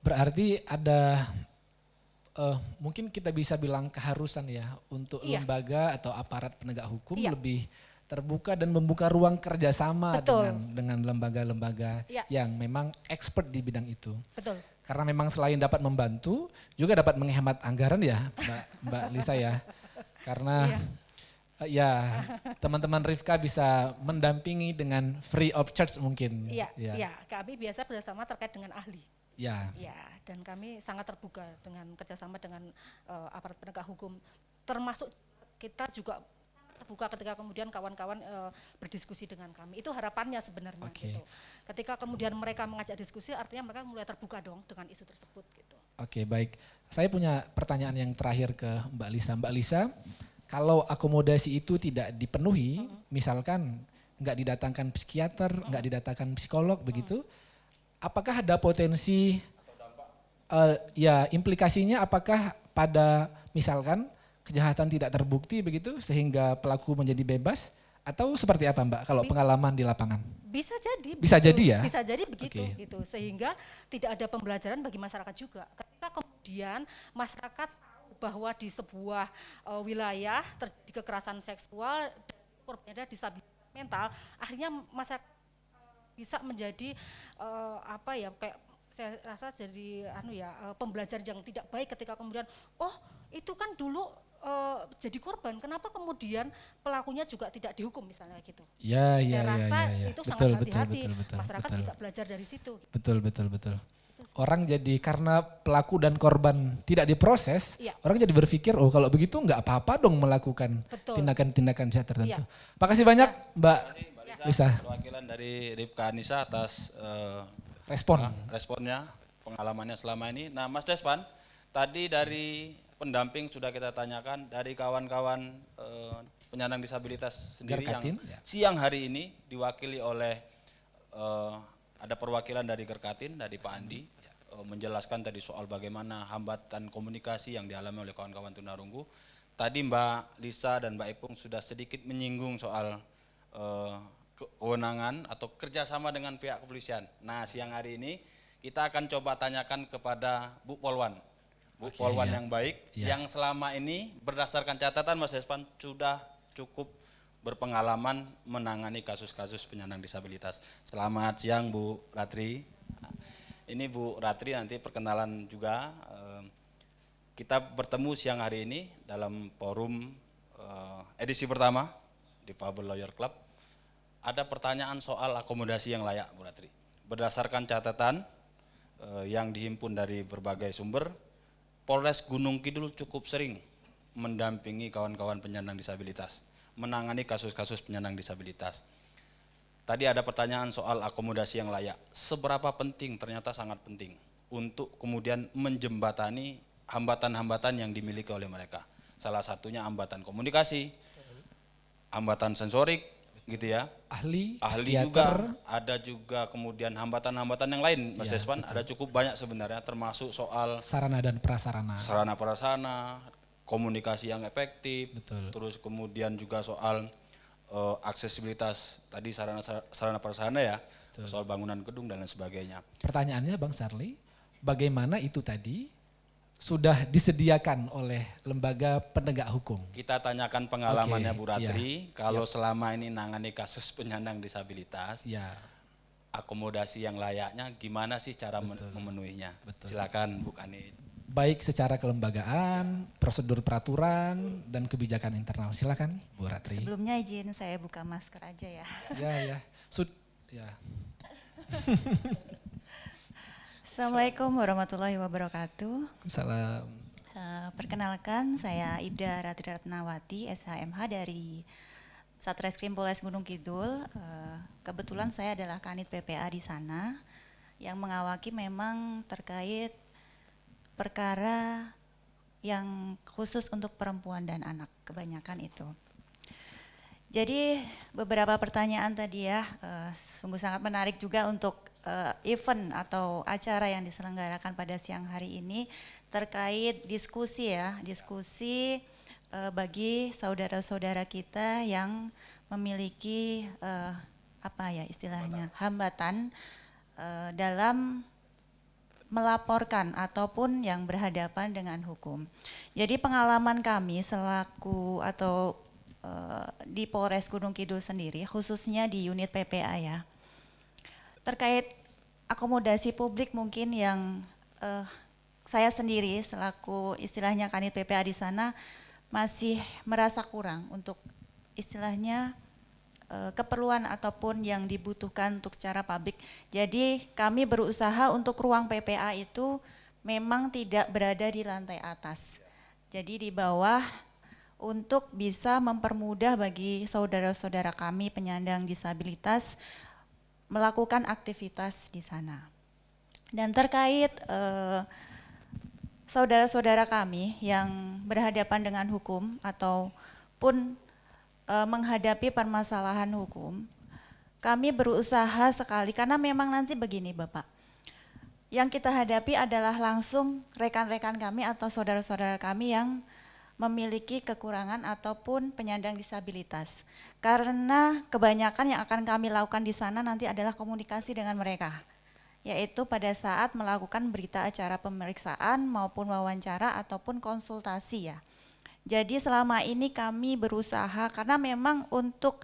Berarti ada uh, mungkin kita bisa bilang keharusan ya untuk iya. lembaga atau aparat penegak hukum iya. lebih terbuka dan membuka ruang kerjasama Betul. dengan dengan lembaga-lembaga iya. yang memang expert di bidang itu. Betul. Karena memang selain dapat membantu, juga dapat menghemat anggaran ya, Mbak Mbak Lisa ya. Karena. Uh, ya teman-teman Rifka bisa mendampingi dengan free of charge mungkin. Iya, ya. ya. kami biasa bersama terkait dengan ahli. Ya. Ya, dan kami sangat terbuka dengan kerjasama dengan uh, aparat penegak hukum, termasuk kita juga terbuka ketika kemudian kawan-kawan uh, berdiskusi dengan kami. Itu harapannya sebenarnya. Okay. Gitu. Ketika kemudian mereka mengajak diskusi, artinya mereka mulai terbuka dong dengan isu tersebut. Gitu. Oke, okay, baik. Saya punya pertanyaan yang terakhir ke Mbak Lisa. Mbak Lisa, kalau akomodasi itu tidak dipenuhi, -hmm. misalkan nggak didatangkan psikiater, nggak -hmm. didatangkan psikolog, -hmm. begitu apakah ada potensi uh, ya implikasinya apakah pada misalkan kejahatan tidak terbukti begitu sehingga pelaku menjadi bebas atau seperti apa Mbak kalau pengalaman di lapangan? Bisa jadi. Bisa begitu. jadi ya? Bisa jadi begitu okay. gitu sehingga tidak ada pembelajaran bagi masyarakat juga. Ketika kemudian masyarakat bahwa di sebuah uh, wilayah terjadi kekerasan seksual korbannya disabilitas mental, akhirnya masyarakat bisa menjadi uh, apa ya kayak saya rasa jadi anu ya uh, pembelajar yang tidak baik ketika kemudian oh itu kan dulu uh, jadi korban kenapa kemudian pelakunya juga tidak dihukum misalnya gitu ya, saya ya, rasa ya, ya, ya. itu betul, sangat hati-hati masyarakat betul. bisa belajar dari situ gitu. betul betul betul orang jadi karena pelaku dan korban tidak diproses, ya. orang jadi berpikir oh kalau begitu nggak apa-apa dong melakukan tindakan-tindakan saya tertentu. Ya. Makasih banyak ya. Mbak bisa. Perwakilan dari Rifka Anissa atas uh, respon uh, responnya, pengalamannya selama ini. Nah, Mas Despan, tadi dari pendamping sudah kita tanyakan dari kawan-kawan uh, penyandang disabilitas sendiri Gerkatin, yang ya. siang hari ini diwakili oleh uh, ada perwakilan dari Gerkatin dari Pak Andi ya. uh, menjelaskan tadi soal bagaimana hambatan komunikasi yang dialami oleh kawan-kawan tunarunggu. Tadi Mbak Lisa dan Mbak Ipung sudah sedikit menyinggung soal uh, kewenangan atau kerjasama dengan pihak kepolisian. Nah siang hari ini kita akan coba tanyakan kepada Bu Polwan. Bu Oke, Polwan ya. yang baik, ya. yang selama ini berdasarkan catatan Mas Espan sudah cukup berpengalaman menangani kasus-kasus penyandang disabilitas. Selamat siang Bu Ratri. Ini Bu Ratri nanti perkenalan juga. Kita bertemu siang hari ini dalam forum eh, edisi pertama di Pablo Lawyer Club ada pertanyaan soal akomodasi yang layak, Bu Ratri. Berdasarkan catatan eh, yang dihimpun dari berbagai sumber, Polres Gunung Kidul cukup sering mendampingi kawan-kawan penyandang disabilitas, menangani kasus-kasus penyandang disabilitas. tadi ada pertanyaan soal akomodasi yang layak. Seberapa penting? Ternyata sangat penting untuk kemudian menjembatani hambatan-hambatan yang dimiliki oleh mereka. Salah satunya hambatan komunikasi, hambatan sensorik, gitu ya. Ahli, Ahli psikiater, juga, ada juga kemudian hambatan-hambatan yang lain, Mas Iya, Despan. Ada cukup banyak sebenarnya, termasuk soal sarana dan prasarana. sarana prasarana, komunikasi yang efektif, Betul. terus kemudian juga soal eh, aksesibilitas tadi sarana sarana prasarana ya, soal bangunan gedung dan lain sebagainya. Pertanyaannya Bang Sarli, bagaimana itu tadi sudah disediakan oleh lembaga penegak hukum? Kita tanyakan pengalamannya Oke, Bu Ratri, iya. kalau selama ini nangani kasus penyandang disabilitas, Ya, akomodasi yang layaknya gimana sih cara men- memenuhinya? Betul. Silakan Bu Kanit. baik secara kelembagaan, prosedur peraturan, dan kebijakan internal. Silakan Bu Ratri. Sebelumnya izin saya buka masker aja ya. Ya, ya. Sud, ya. Assalamualaikum warahmatullahi wabarakatuh. Salam. Eh, perkenalkan saya Ibda Ratri Ratnawati, SHMH dari Satreskrim Polres Gunung Kidul. Eh, kebetulan saya adalah kanit PPA di sana yang mengawaki memang terkait perkara yang khusus untuk perempuan dan anak kebanyakan itu. Jadi beberapa pertanyaan tadi ya, eh, sungguh sangat menarik juga untuk eh, event atau acara yang diselenggarakan pada siang hari ini terkait diskusi ya, diskusi eh, bagi saudara-saudara kita yang memiliki apa ya istilahnya hambatan dalam melaporkan ataupun yang berhadapan dengan hukum. Jadi pengalaman kami selaku atau eh, di Polres Gunung Kidul sendiri, khususnya di unit PPA ya, terkait akomodasi publik mungkin yang eh, saya sendiri selaku istilahnya kanit PPA di sana masih merasa kurang untuk istilahnya eh, keperluan ataupun yang dibutuhkan untuk secara publik. Jadi kami berusaha untuk ruang PPA itu memang tidak berada di lantai atas. Jadi di bawah untuk bisa mempermudah bagi saudara-saudara kami penyandang disabilitas melakukan aktivitas di sana. Dan terkait eh, saudara-saudara kami yang berhadapan dengan hukum ataupun eh, menghadapi permasalahan hukum, kami berusaha sekali karena memang nanti begini Bapak. Yang kita hadapi adalah langsung rekan-rekan kami atau saudara-saudara kami yang memiliki kekurangan ataupun penyandang disabilitas. Karena kebanyakan yang akan kami lakukan di sana nanti adalah komunikasi dengan mereka yaitu pada saat melakukan berita acara pemeriksaan maupun wawancara ataupun konsultasi ya. Jadi selama ini kami berusaha karena memang untuk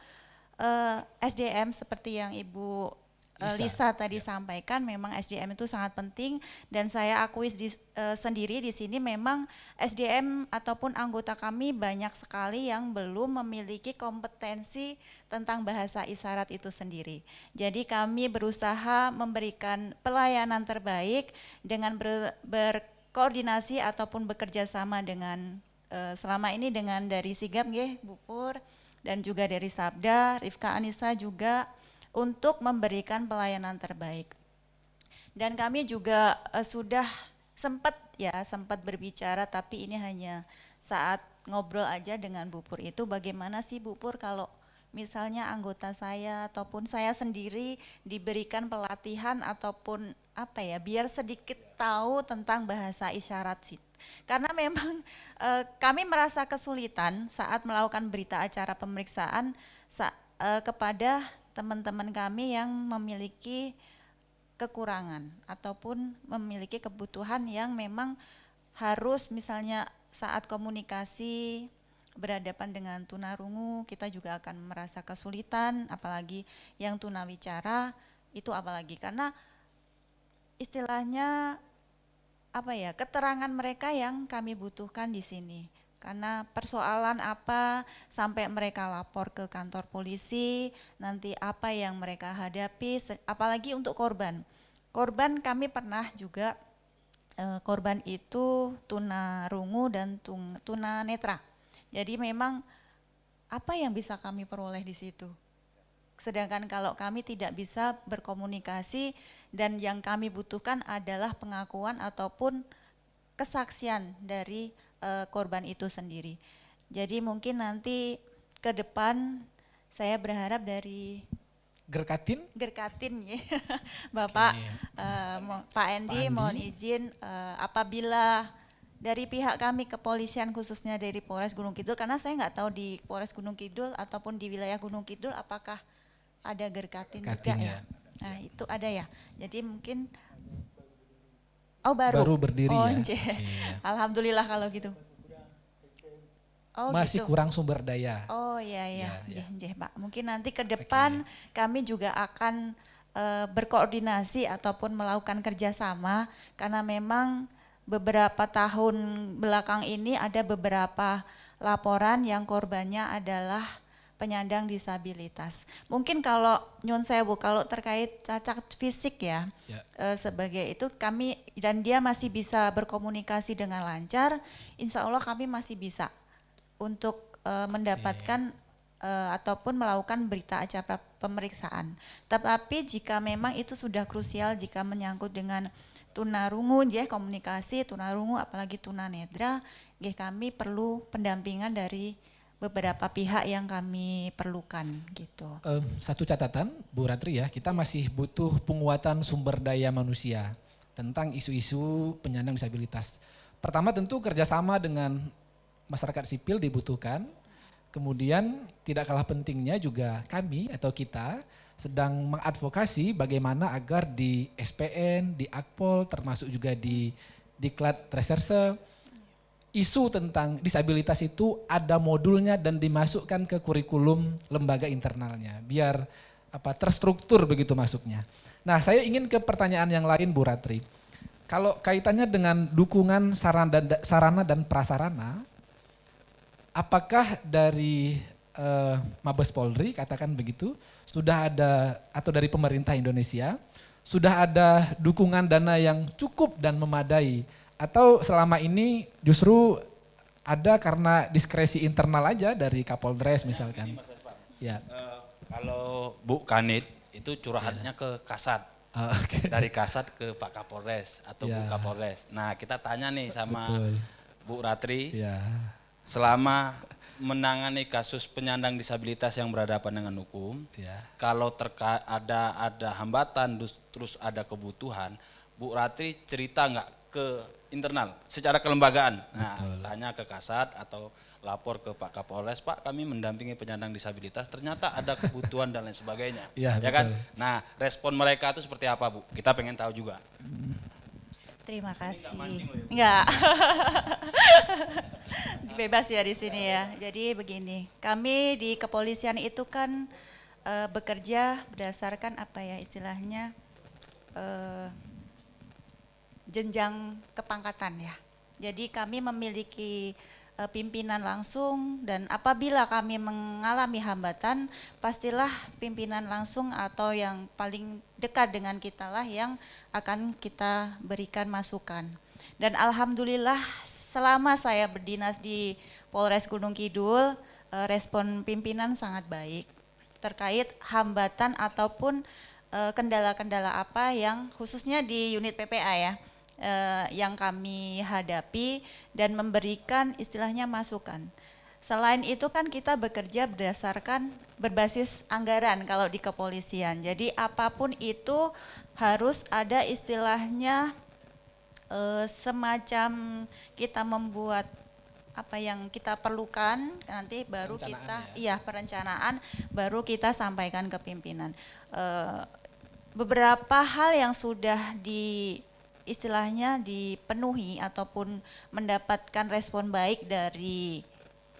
eh, SDM seperti yang Ibu Lisa, Lisa, tadi sampaikan memang SDM itu sangat penting dan saya akui di, eh, sendiri di sini memang SDM ataupun anggota kami banyak sekali yang belum memiliki kompetensi tentang bahasa isyarat itu sendiri. Jadi kami berusaha memberikan pelayanan terbaik dengan ber- berkoordinasi ataupun bekerja sama dengan eh, selama ini dengan dari Sigap nggih Bu Pur dan juga dari Sabda, Rifka Anissa juga untuk memberikan pelayanan terbaik. Dan kami juga eh, sudah sempat ya sempat berbicara tapi ini hanya saat ngobrol aja dengan Bu Pur itu bagaimana sih Bu Pur kalau misalnya anggota saya ataupun saya sendiri diberikan pelatihan ataupun apa ya biar sedikit tahu tentang bahasa isyarat sih. Karena memang eh, kami merasa kesulitan saat melakukan berita acara pemeriksaan sa- eh, kepada teman-teman kami yang memiliki kekurangan ataupun memiliki kebutuhan yang memang harus misalnya saat komunikasi berhadapan dengan tunarungu kita juga akan merasa kesulitan apalagi yang tunawicara itu apalagi. Karena istilahnya apa ya keterangan mereka yang kami butuhkan di sini karena persoalan apa sampai mereka lapor ke kantor polisi nanti apa yang mereka hadapi apalagi untuk korban. Korban kami pernah juga eh, korban itu tuna rungu dan tuna netra jadi memang apa yang bisa kami peroleh di situ? Sedangkan kalau kami tidak bisa berkomunikasi dan yang kami butuhkan adalah pengakuan ataupun kesaksian dari uh, korban itu sendiri. Jadi mungkin nanti ke depan saya berharap dari Gerkatin? Gerkatin ya, Bapak okay. uh, eh, Pak Endi, Pak mohon izin uh, apabila dari pihak kami kepolisian khususnya dari Polres Gunung Kidul karena saya nggak tahu di Polres Gunung Kidul ataupun di wilayah Gunung Kidul apakah ada gerkatin juga ya. Nah itu ada ya. Jadi mungkin oh baru baru berdiri oh, ya. Iya. Alhamdulillah kalau gitu. Oh, masih gitu. kurang sumber daya. Oh iya iya, ya, ya. Pak. Mungkin nanti ke depan okay. kami juga akan uh, berkoordinasi ataupun melakukan kerjasama karena memang beberapa tahun belakang ini ada beberapa laporan yang korbannya adalah penyandang disabilitas. Mungkin kalau nyun sewu kalau terkait cacat fisik ya, ya. E, sebagai itu kami dan dia masih bisa berkomunikasi dengan lancar, insya Allah kami masih bisa untuk e, mendapatkan e, ataupun melakukan berita acara pemeriksaan. Tetapi jika memang itu sudah krusial jika menyangkut dengan tunarungu ya komunikasi tunarungu apalagi tunanetra nggih kami perlu pendampingan dari beberapa pihak yang kami perlukan gitu. Um, satu catatan Bu Ratri ya, kita masih butuh penguatan sumber daya manusia tentang isu-isu penyandang disabilitas. Pertama tentu kerjasama dengan masyarakat sipil dibutuhkan. Kemudian tidak kalah pentingnya juga kami atau kita sedang mengadvokasi bagaimana agar di SPN, di Akpol, termasuk juga di Diklat Reserse, isu tentang disabilitas itu ada modulnya dan dimasukkan ke kurikulum lembaga internalnya, biar apa terstruktur begitu masuknya. Nah saya ingin ke pertanyaan yang lain Bu Ratri. Kalau kaitannya dengan dukungan sarana dan, sarana dan prasarana, apakah dari uh, Mabes Polri katakan begitu, sudah ada atau dari pemerintah Indonesia sudah ada dukungan dana yang cukup dan memadai atau selama ini justru ada karena diskresi internal aja dari Kapolres misalkan. Ya. Uh, kalau Bu Kanit itu curhatnya ya. ke Kasat. Oh, okay. Dari Kasat ke Pak Kapolres atau ya. Bu Kapolres. Nah, kita tanya nih sama Betul. Bu Ratri. Ya. Selama menangani kasus penyandang disabilitas yang berhadapan dengan hukum, ya. kalau terka ada ada hambatan terus ada kebutuhan, Bu Ratri cerita nggak ke internal secara kelembagaan. Nah, Betul. tanya ke Kasat atau lapor ke Pak Kapolres, Pak kami mendampingi penyandang disabilitas, ternyata ada kebutuhan dan lain sebagainya. Ya, ya kan? Nah, respon mereka itu seperti apa Bu? Kita pengen tahu juga. Terima kasih. Enggak. Bebas ya di sini ya. Jadi begini, kami di kepolisian itu kan e, bekerja berdasarkan apa ya istilahnya e, jenjang kepangkatan ya. Jadi kami memiliki uh, pimpinan langsung dan apabila kami mengalami hambatan pastilah pimpinan langsung atau yang paling dekat dengan kita lah yang akan kita berikan masukan. Dan alhamdulillah selama saya berdinas di Polres Gunung Kidul uh, respon pimpinan sangat baik terkait hambatan ataupun eh, kendala-kendala apa yang khususnya di unit PPA ya eh, yang kami hadapi dan memberikan istilahnya masukan. Selain itu kan kita bekerja berdasarkan berbasis anggaran kalau di kepolisian. Jadi apa pun itu harus ada istilahnya eh, semacam kita membuat apa yang kita perlukan nanti baru kita ya. iya perencanaan baru kita sampaikan ke pimpinan. Eh, beberapa hal yang sudah di istilahnya dipenuhi ataupun mendapatkan respon baik dari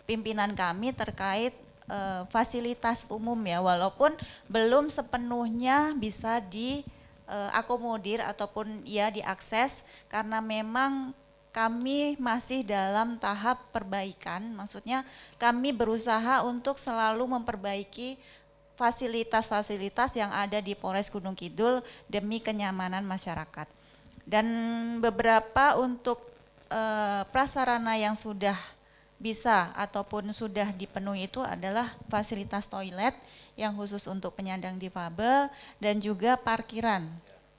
pimpinan kami terkait uh, fasilitas umum ya walaupun belum sepenuhnya bisa diakomodir uh, ataupun ya diakses karena memang kami masih dalam tahap perbaikan maksudnya kami berusaha untuk selalu memperbaiki fasilitas-fasilitas yang ada di Polres Gunung Kidul demi kenyamanan masyarakat. Dan beberapa untuk uh, prasarana yang sudah bisa ataupun sudah dipenuhi itu adalah fasilitas toilet yang khusus untuk penyandang difabel dan juga parkiran.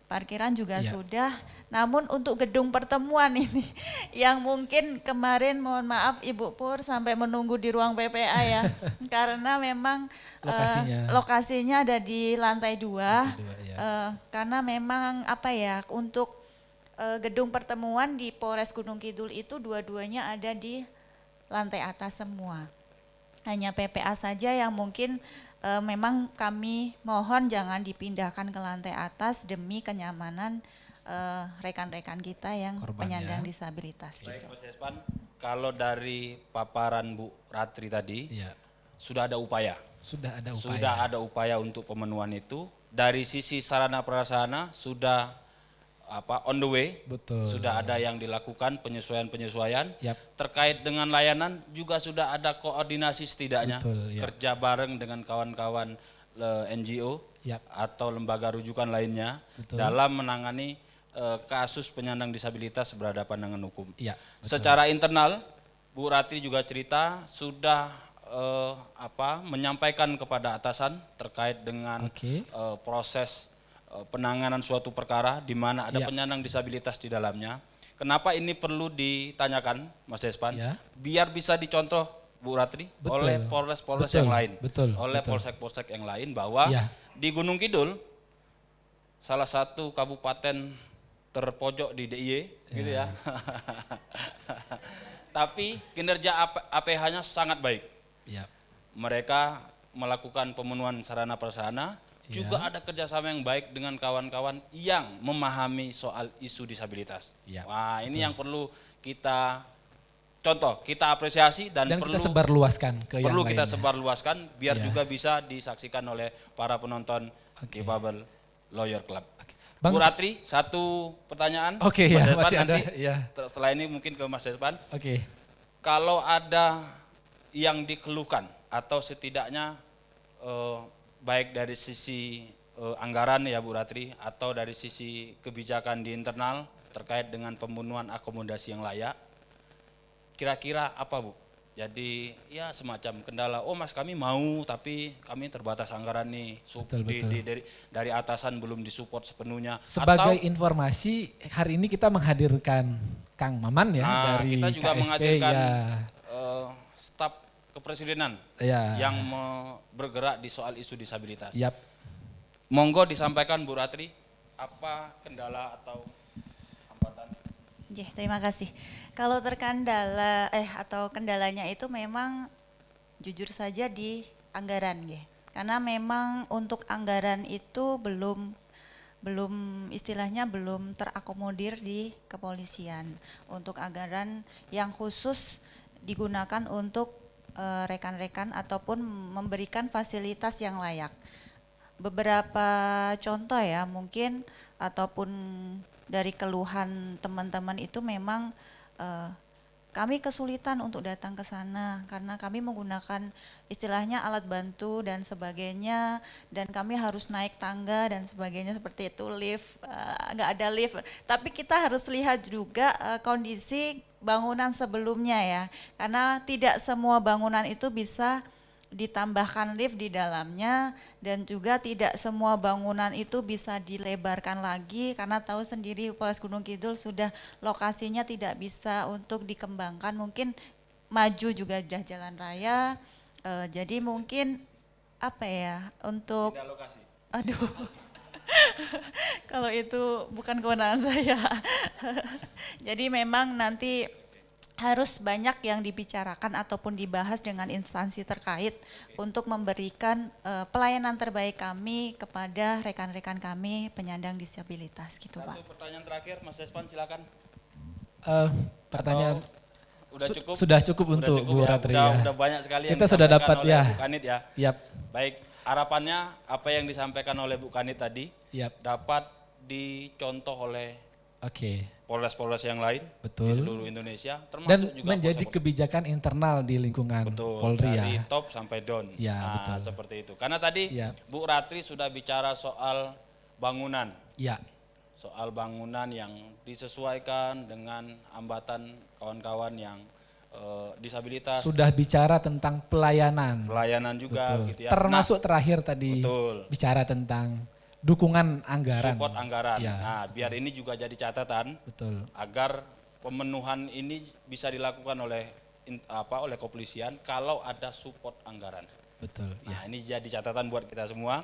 Parkiran juga Iya. sudah, namun untuk gedung pertemuan ini yang mungkin kemarin mohon maaf Ibu Pur sampai menunggu di ruang PPA ya, karena memang eh, Lokasinya. lokasinya ada di lantai dua, Lantai dua, ya. Eh, karena memang apa ya untuk gedung pertemuan di Polres Gunung Kidul itu dua-duanya ada di lantai atas semua. Hanya PPA saja yang mungkin eh, memang kami mohon jangan dipindahkan ke lantai atas demi kenyamanan eh, rekan-rekan kita yang Korban, penyandang ya. disabilitas Baik, gitu. Mas Espan, kalau dari paparan Bu Ratri tadi Iya. sudah ada upaya, Sudah ada upaya. sudah ada upaya untuk pemenuhan itu. Dari sisi sarana prasarana sudah apa on the way, Betul. sudah ada yang dilakukan penyesuaian-penyesuaian. Yap. Terkait dengan layanan juga sudah ada koordinasi setidaknya Betul, ya. kerja bareng dengan kawan-kawan eh, NGO Yap. atau lembaga rujukan lainnya Betul. dalam menangani eh, kasus penyandang disabilitas berhadapan dengan hukum. Iya, betul. Secara internal, Bu Ratri juga cerita sudah eh, apa menyampaikan kepada atasan terkait dengan Oke. eh, proses penanganan suatu perkara di mana ada Ya. penyandang disabilitas di dalamnya. Kenapa ini perlu ditanyakan, Mas Despan? Ya. Biar bisa dicontoh Bu Ratri Betul. oleh polres-polres yang lain, betul, oleh polsek-polsek yang lain bahwa Ya. di Gunung Kidul salah satu kabupaten terpojok di DIY gitu ya. Tapi kinerja AP- APH-nya sangat baik. Iya. Mereka melakukan pemenuhan sarana prasarana, Ya. juga ada kerjasama yang baik dengan kawan-kawan yang memahami soal isu disabilitas. Ya, Wah ini yang perlu kita contoh, kita apresiasi dan, Dan perlu kita sebarluaskan ke yang perlu kita lainnya. sebarluaskan biar Ya. juga bisa disaksikan oleh para penonton Oke. di Lawyer Club. Bang, Bu Ratri, satu pertanyaan. Oke, Mas ya, Despan, masih ada, nanti ya. setel- Setelah ini mungkin ke Mas Despan. Oke. Kalau ada yang dikeluhkan atau setidaknya eh, baik dari sisi eh, anggaran ya Bu Ratri atau dari sisi kebijakan di internal terkait dengan pembunuhan akomodasi yang layak, kira-kira apa Bu? Jadi ya semacam kendala. Oh Mas kami mau tapi kami terbatas anggaran nih. Sup- Betul, di- betul. di- dari dari atasan belum disupport sepenuhnya. Sebagai Atau- informasi, hari ini kita menghadirkan Kang Maman ya Nah, dari kita juga KSP menghadirkan ya. eh, staf kepresidenan Ya. yang bergerak di soal isu disabilitas. Yap. Monggo disampaikan Bu Ratri apa kendala atau hambatan? Jeh, terima kasih. Kalau terkendala eh atau kendalanya itu memang jujur saja di anggaran, ya. Karena memang untuk anggaran itu belum belum istilahnya belum terakomodir di kepolisian untuk anggaran yang khusus digunakan untuk eh, rekan-rekan ataupun memberikan fasilitas yang layak. Beberapa contoh ya mungkin ataupun dari keluhan teman-teman itu memang eh, kami kesulitan untuk datang ke sana karena kami menggunakan istilahnya alat bantu dan sebagainya dan kami harus naik tangga dan sebagainya seperti itu lift eh, nggak ada lift. Tapi kita harus lihat juga eh, kondisi bangunan sebelumnya ya karena tidak semua bangunan itu bisa ditambahkan lift di dalamnya dan juga tidak semua bangunan itu bisa dilebarkan lagi karena tahu sendiri Polres Gunung Kidul sudah lokasinya tidak bisa untuk dikembangkan. Mungkin maju juga sudah jalan raya. Eh, jadi mungkin apa ya untuk Tidak lokasi. aduh. Kalau itu bukan kewenangan saya. Jadi memang nanti harus banyak yang dibicarakan ataupun dibahas dengan instansi terkait untuk memberikan eh, pelayanan terbaik kami kepada rekan-rekan kami penyandang disabilitas gitu Pak. Satu pertanyaan terakhir Mas Espan silakan. Eh, pertanyaan Atau udah Su- cukup? sudah cukup untuk Bu ya? Ratri Udah, ya. udah banyak sekali yang Kita sudah disampaikan dapat, oleh ya. Bu Kanit ya. Yap. Baik, harapannya apa yang disampaikan oleh Bu Kanit tadi Yap. dapat dicontoh oleh Oke. Polres-polres yang lain Betul. di seluruh Indonesia termasuk Dan juga menjadi polsek- kebijakan internal di lingkungan Betul, Polri dari ya. top sampai down. Ya, nah, betul. seperti itu. Karena tadi Ya. Bu Ratri sudah bicara soal bangunan, Ya. soal bangunan yang disesuaikan dengan hambatan kawan-kawan yang eh, disabilitas, Sudah bicara tentang pelayanan. pelayanan juga Betul. gitu ya. Termasuk terakhir tadi betul. bicara tentang dukungan anggaran. support anggaran. Ya. Nah, biar ini juga jadi catatan Betul. agar pemenuhan ini bisa dilakukan oleh apa oleh kepolisian kalau ada support anggaran. Betul. Ya. Nah, ini jadi catatan buat kita semua.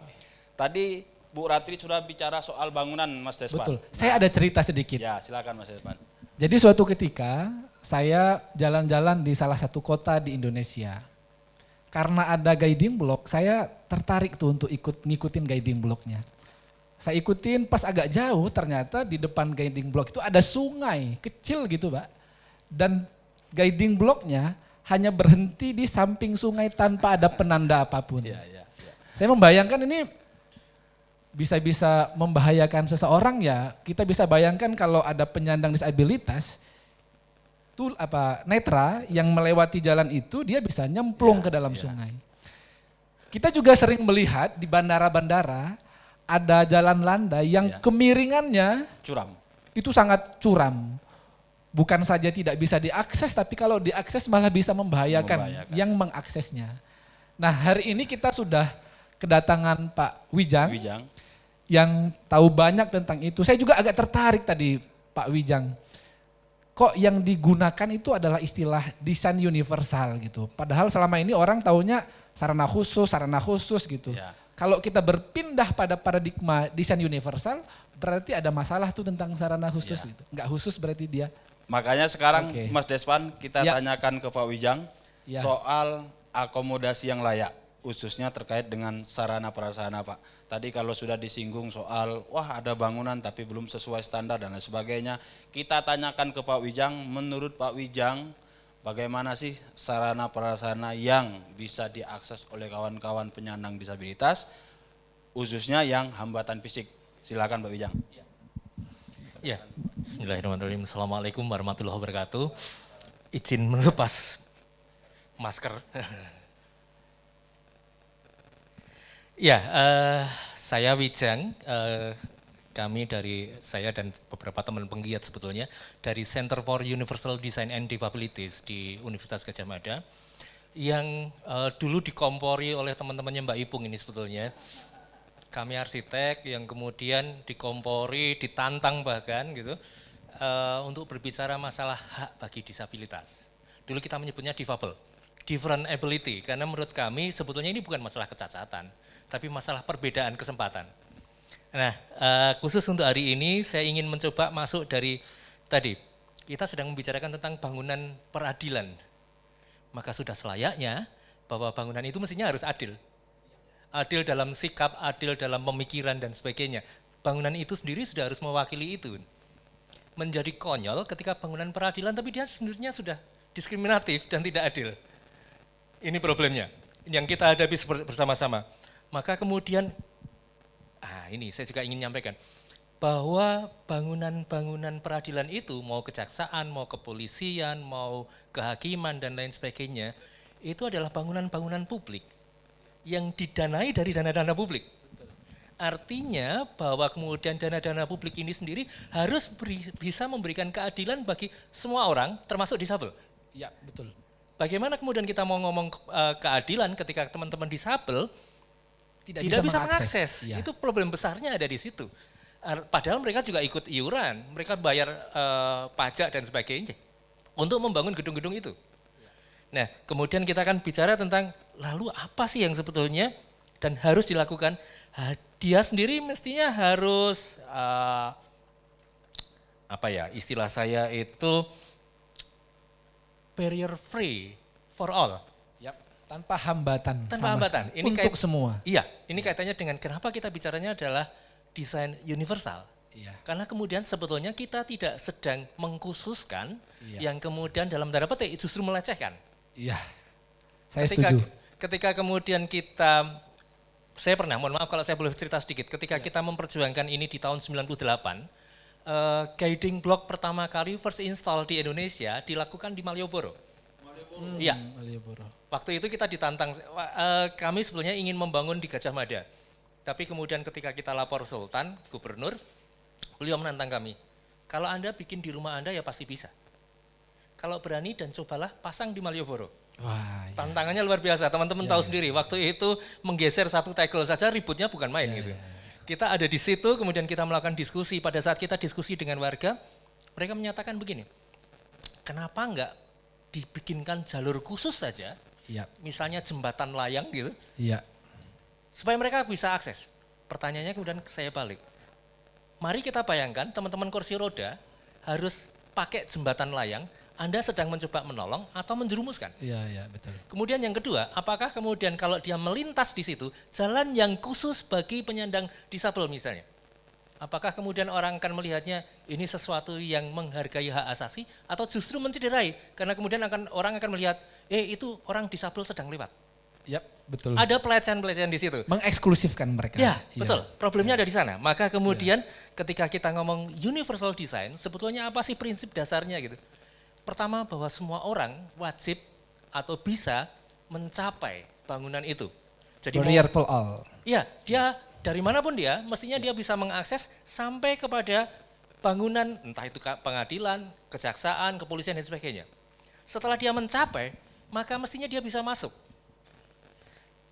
Tadi Bu Ratri sudah bicara soal bangunan Mas Despan. Betul. Saya ada cerita sedikit. Ya, silakan Mas Despan. Jadi suatu ketika saya jalan-jalan di salah satu kota di Indonesia. Karena ada guiding block, saya tertarik tuh untuk ikut ngikutin guiding blocknya. Saya ikutin pas agak jauh ternyata di depan guiding block itu ada sungai kecil gitu Pak. Dan guiding blocknya hanya berhenti di samping sungai tanpa ada penanda apa pun. Ya, ya, ya. Saya membayangkan ini bisa-bisa membahayakan seseorang ya. Kita bisa bayangkan kalau ada penyandang disabilitas, tuh apa netra yang melewati jalan itu dia bisa nyemplung Ya, ke dalam ya. sungai. Kita juga sering melihat di bandara-bandara ada jalan landai yang Ya. kemiringannya Curam. itu sangat curam. Bukan saja tidak bisa diakses, tapi kalau diakses malah bisa membahayakan, Membahayakan. yang mengaksesnya. Nah hari ini kita sudah kedatangan Pak Wijang, Wijang. yang tahu banyak tentang itu. Saya juga agak tertarik tadi Pak Wijang. Kok yang digunakan itu adalah istilah desain universal gitu. Padahal selama ini orang taunya sarana khusus, sarana khusus gitu. Ya. Kalau kita berpindah pada paradigma desain universal, berarti ada masalah tuh tentang sarana khusus Ya. gitu. Enggak khusus berarti dia. Makanya sekarang Oke. Mas Despan kita Ya. tanyakan ke Pak Wijang Ya. soal akomodasi yang layak khususnya terkait dengan sarana prasarana Pak. Tadi kalau sudah disinggung soal wah ada bangunan tapi belum sesuai standar dan lain sebagainya, kita tanyakan ke Pak Wijang, menurut Pak Wijang bagaimana sih sarana prasarana yang bisa diakses oleh kawan-kawan penyandang disabilitas khususnya yang hambatan fisik. Silakan Pak Wijang. Ya, Bismillahirrahmanirrahim. Assalamualaikum warahmatullahi wabarakatuh. Izin melepas masker. ya, eh, saya Wijang. eh, kami dari saya dan beberapa teman penggiat sebetulnya dari Center for Universal Design and Disabilities di Universitas Gajah Mada yang eh, dulu dikompori oleh teman-temannya Mbak Ipung ini sebetulnya kami arsitek yang kemudian dikompori, ditantang bahkan gitu eh, untuk berbicara masalah hak bagi disabilitas. Dulu kita menyebutnya difabel, different ability, karena menurut kami sebetulnya ini bukan masalah kecacatan, tapi masalah perbedaan kesempatan. Nah, eh, khusus untuk hari ini saya ingin mencoba masuk dari tadi kita sedang membicarakan tentang bangunan peradilan. Maka sudah selayaknya bahwa bangunan itu mestinya harus adil adil dalam sikap, adil dalam pemikiran dan sebagainya. Bangunan itu sendiri sudah harus mewakili itu. Menjadi konyol ketika bangunan peradilan tapi dia sebenarnya sudah diskriminatif dan tidak adil. Ini problemnya yang kita hadapi bersama-sama. Maka kemudian, ah ini saya juga ingin menyampaikan, bahwa bangunan-bangunan peradilan itu mau kejaksaan, mau kepolisian, mau kehakiman dan lain sebagainya, itu adalah bangunan-bangunan publik yang didanai dari dana-dana publik. Artinya bahwa kemudian dana-dana publik ini sendiri harus beri- bisa memberikan keadilan bagi semua orang termasuk disabel. Ya betul. Bagaimana kemudian kita mau ngomong eh, keadilan ketika teman-teman disabel Tidak, tidak, bisa mengakses. Ya. Itu problem besarnya ada di situ. Padahal mereka juga ikut iuran, mereka bayar eh, pajak dan sebagainya untuk membangun gedung-gedung itu. Nah, kemudian kita akan bicara tentang lalu apa sih yang sebetulnya dan harus dilakukan. Dia sendiri mestinya harus eh, apa ya istilah saya itu barrier free for all. Tanpa hambatan. Tanpa sama hambatan. sekali. Ini Untuk kait- semua. Iya, ini kaitannya dengan kenapa kita bicaranya adalah desain universal. Iya. Karena kemudian sebetulnya kita tidak sedang mengkhususkan Iya. yang kemudian dalam tanda petik justru melecehkan. Iya. Saya ketika, setuju. Ketika kemudian kita, saya pernah, mohon maaf kalau saya boleh cerita sedikit, ketika Iya. kita memperjuangkan ini di tahun 98, eh, guiding block pertama kali first install di Indonesia dilakukan di Malioboro. Iya, Malioboro. Waktu itu kita ditantang, eh, kami sebenarnya ingin membangun di Gajah Mada. Tapi kemudian ketika kita lapor Sultan, Gubernur, beliau menantang kami. Kalau Anda bikin di rumah Anda ya pasti bisa. kalau berani dan cobalah pasang di Malioboro. Wah, ya. Tantangannya luar biasa, teman-teman tahu sendiri. Waktu itu menggeser satu tackle saja ributnya bukan main gitu. Kita ada di situ, kemudian kita melakukan diskusi. Pada saat kita diskusi dengan warga, mereka menyatakan begini, kenapa enggak dibikinkan jalur khusus saja, Iya. misalnya jembatan layang gitu, Iya. supaya mereka bisa akses. Pertanyaannya kemudian saya balik. Mari kita bayangkan teman-teman kursi roda harus pakai jembatan layang, Anda sedang mencoba menolong atau menjerumuskan. Iya, iya, betul. Kemudian yang kedua, apakah kemudian kalau dia melintas di situ, jalan yang khusus bagi penyandang disabel misalnya? Apakah kemudian orang akan melihatnya ini sesuatu yang menghargai hak asasi atau justru mencederai? Karena kemudian akan orang akan melihat, eh itu orang disabel sedang lewat. Yap, betul. Ada pelecehan-pelecehan di situ. Mengeksklusifkan mereka. Ya, Iya. betul. Problemnya ada di sana. Maka kemudian ketika kita ngomong universal design, sebetulnya apa sih prinsip dasarnya gitu? Pertama bahwa semua orang wajib atau bisa mencapai bangunan itu. Jadi Barrier for all. Iya, dia dari mana pun dia, mestinya dia bisa mengakses sampai kepada bangunan, entah itu pengadilan, kejaksaan, kepolisian dan sebagainya. Setelah dia mencapai, maka mestinya dia bisa masuk.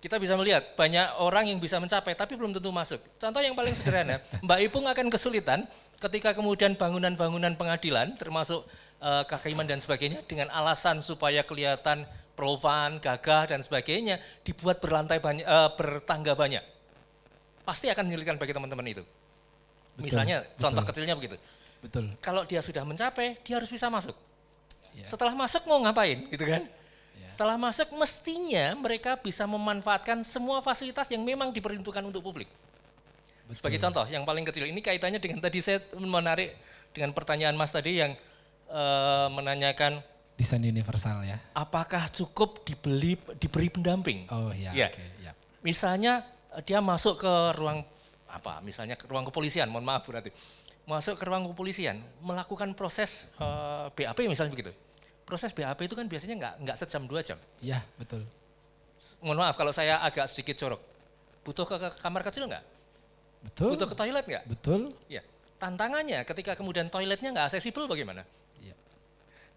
Kita bisa melihat banyak orang yang bisa mencapai tapi belum tentu masuk. Contoh yang paling sederhana, Mbak Ipung akan kesulitan ketika kemudian bangunan-bangunan pengadilan termasuk eh, kehakiman dan sebagainya dengan alasan supaya kelihatan profan, gagah dan sebagainya dibuat berlantai banyak, eh, bertangga banyak. Pasti akan menyulitkan bagi teman-teman itu. Misalnya contoh betul. kecilnya begitu. Betul. Kalau dia sudah mencapai, dia harus bisa masuk. Ya. Setelah masuk mau ngapain gitu kan? Setelah masuk mestinya mereka bisa memanfaatkan semua fasilitas yang memang diperuntukkan untuk publik. Sebagai contoh yang paling kecil ini kaitannya dengan tadi saya menarik dengan pertanyaan Mas tadi yang eh, menanyakan Desain universal ya. apakah cukup dibeli diberi pendamping? Oh ya, Ya. oke, ya. Misalnya dia masuk ke ruang apa? Misalnya ke ruang kepolisian, mohon maaf berarti. Masuk ke ruang kepolisian, melakukan proses eh, BAP misalnya begitu. Proses BAP itu kan biasanya nggak nggak sejam dua jam. Ya, betul. Mohon maaf kalau saya agak sedikit jorok. Butuh ke, ke kamar kecil nggak? Betul. Butuh ke toilet nggak? Betul. Ya. Tantangannya ketika kemudian toiletnya nggak aksesibel bagaimana? Iya.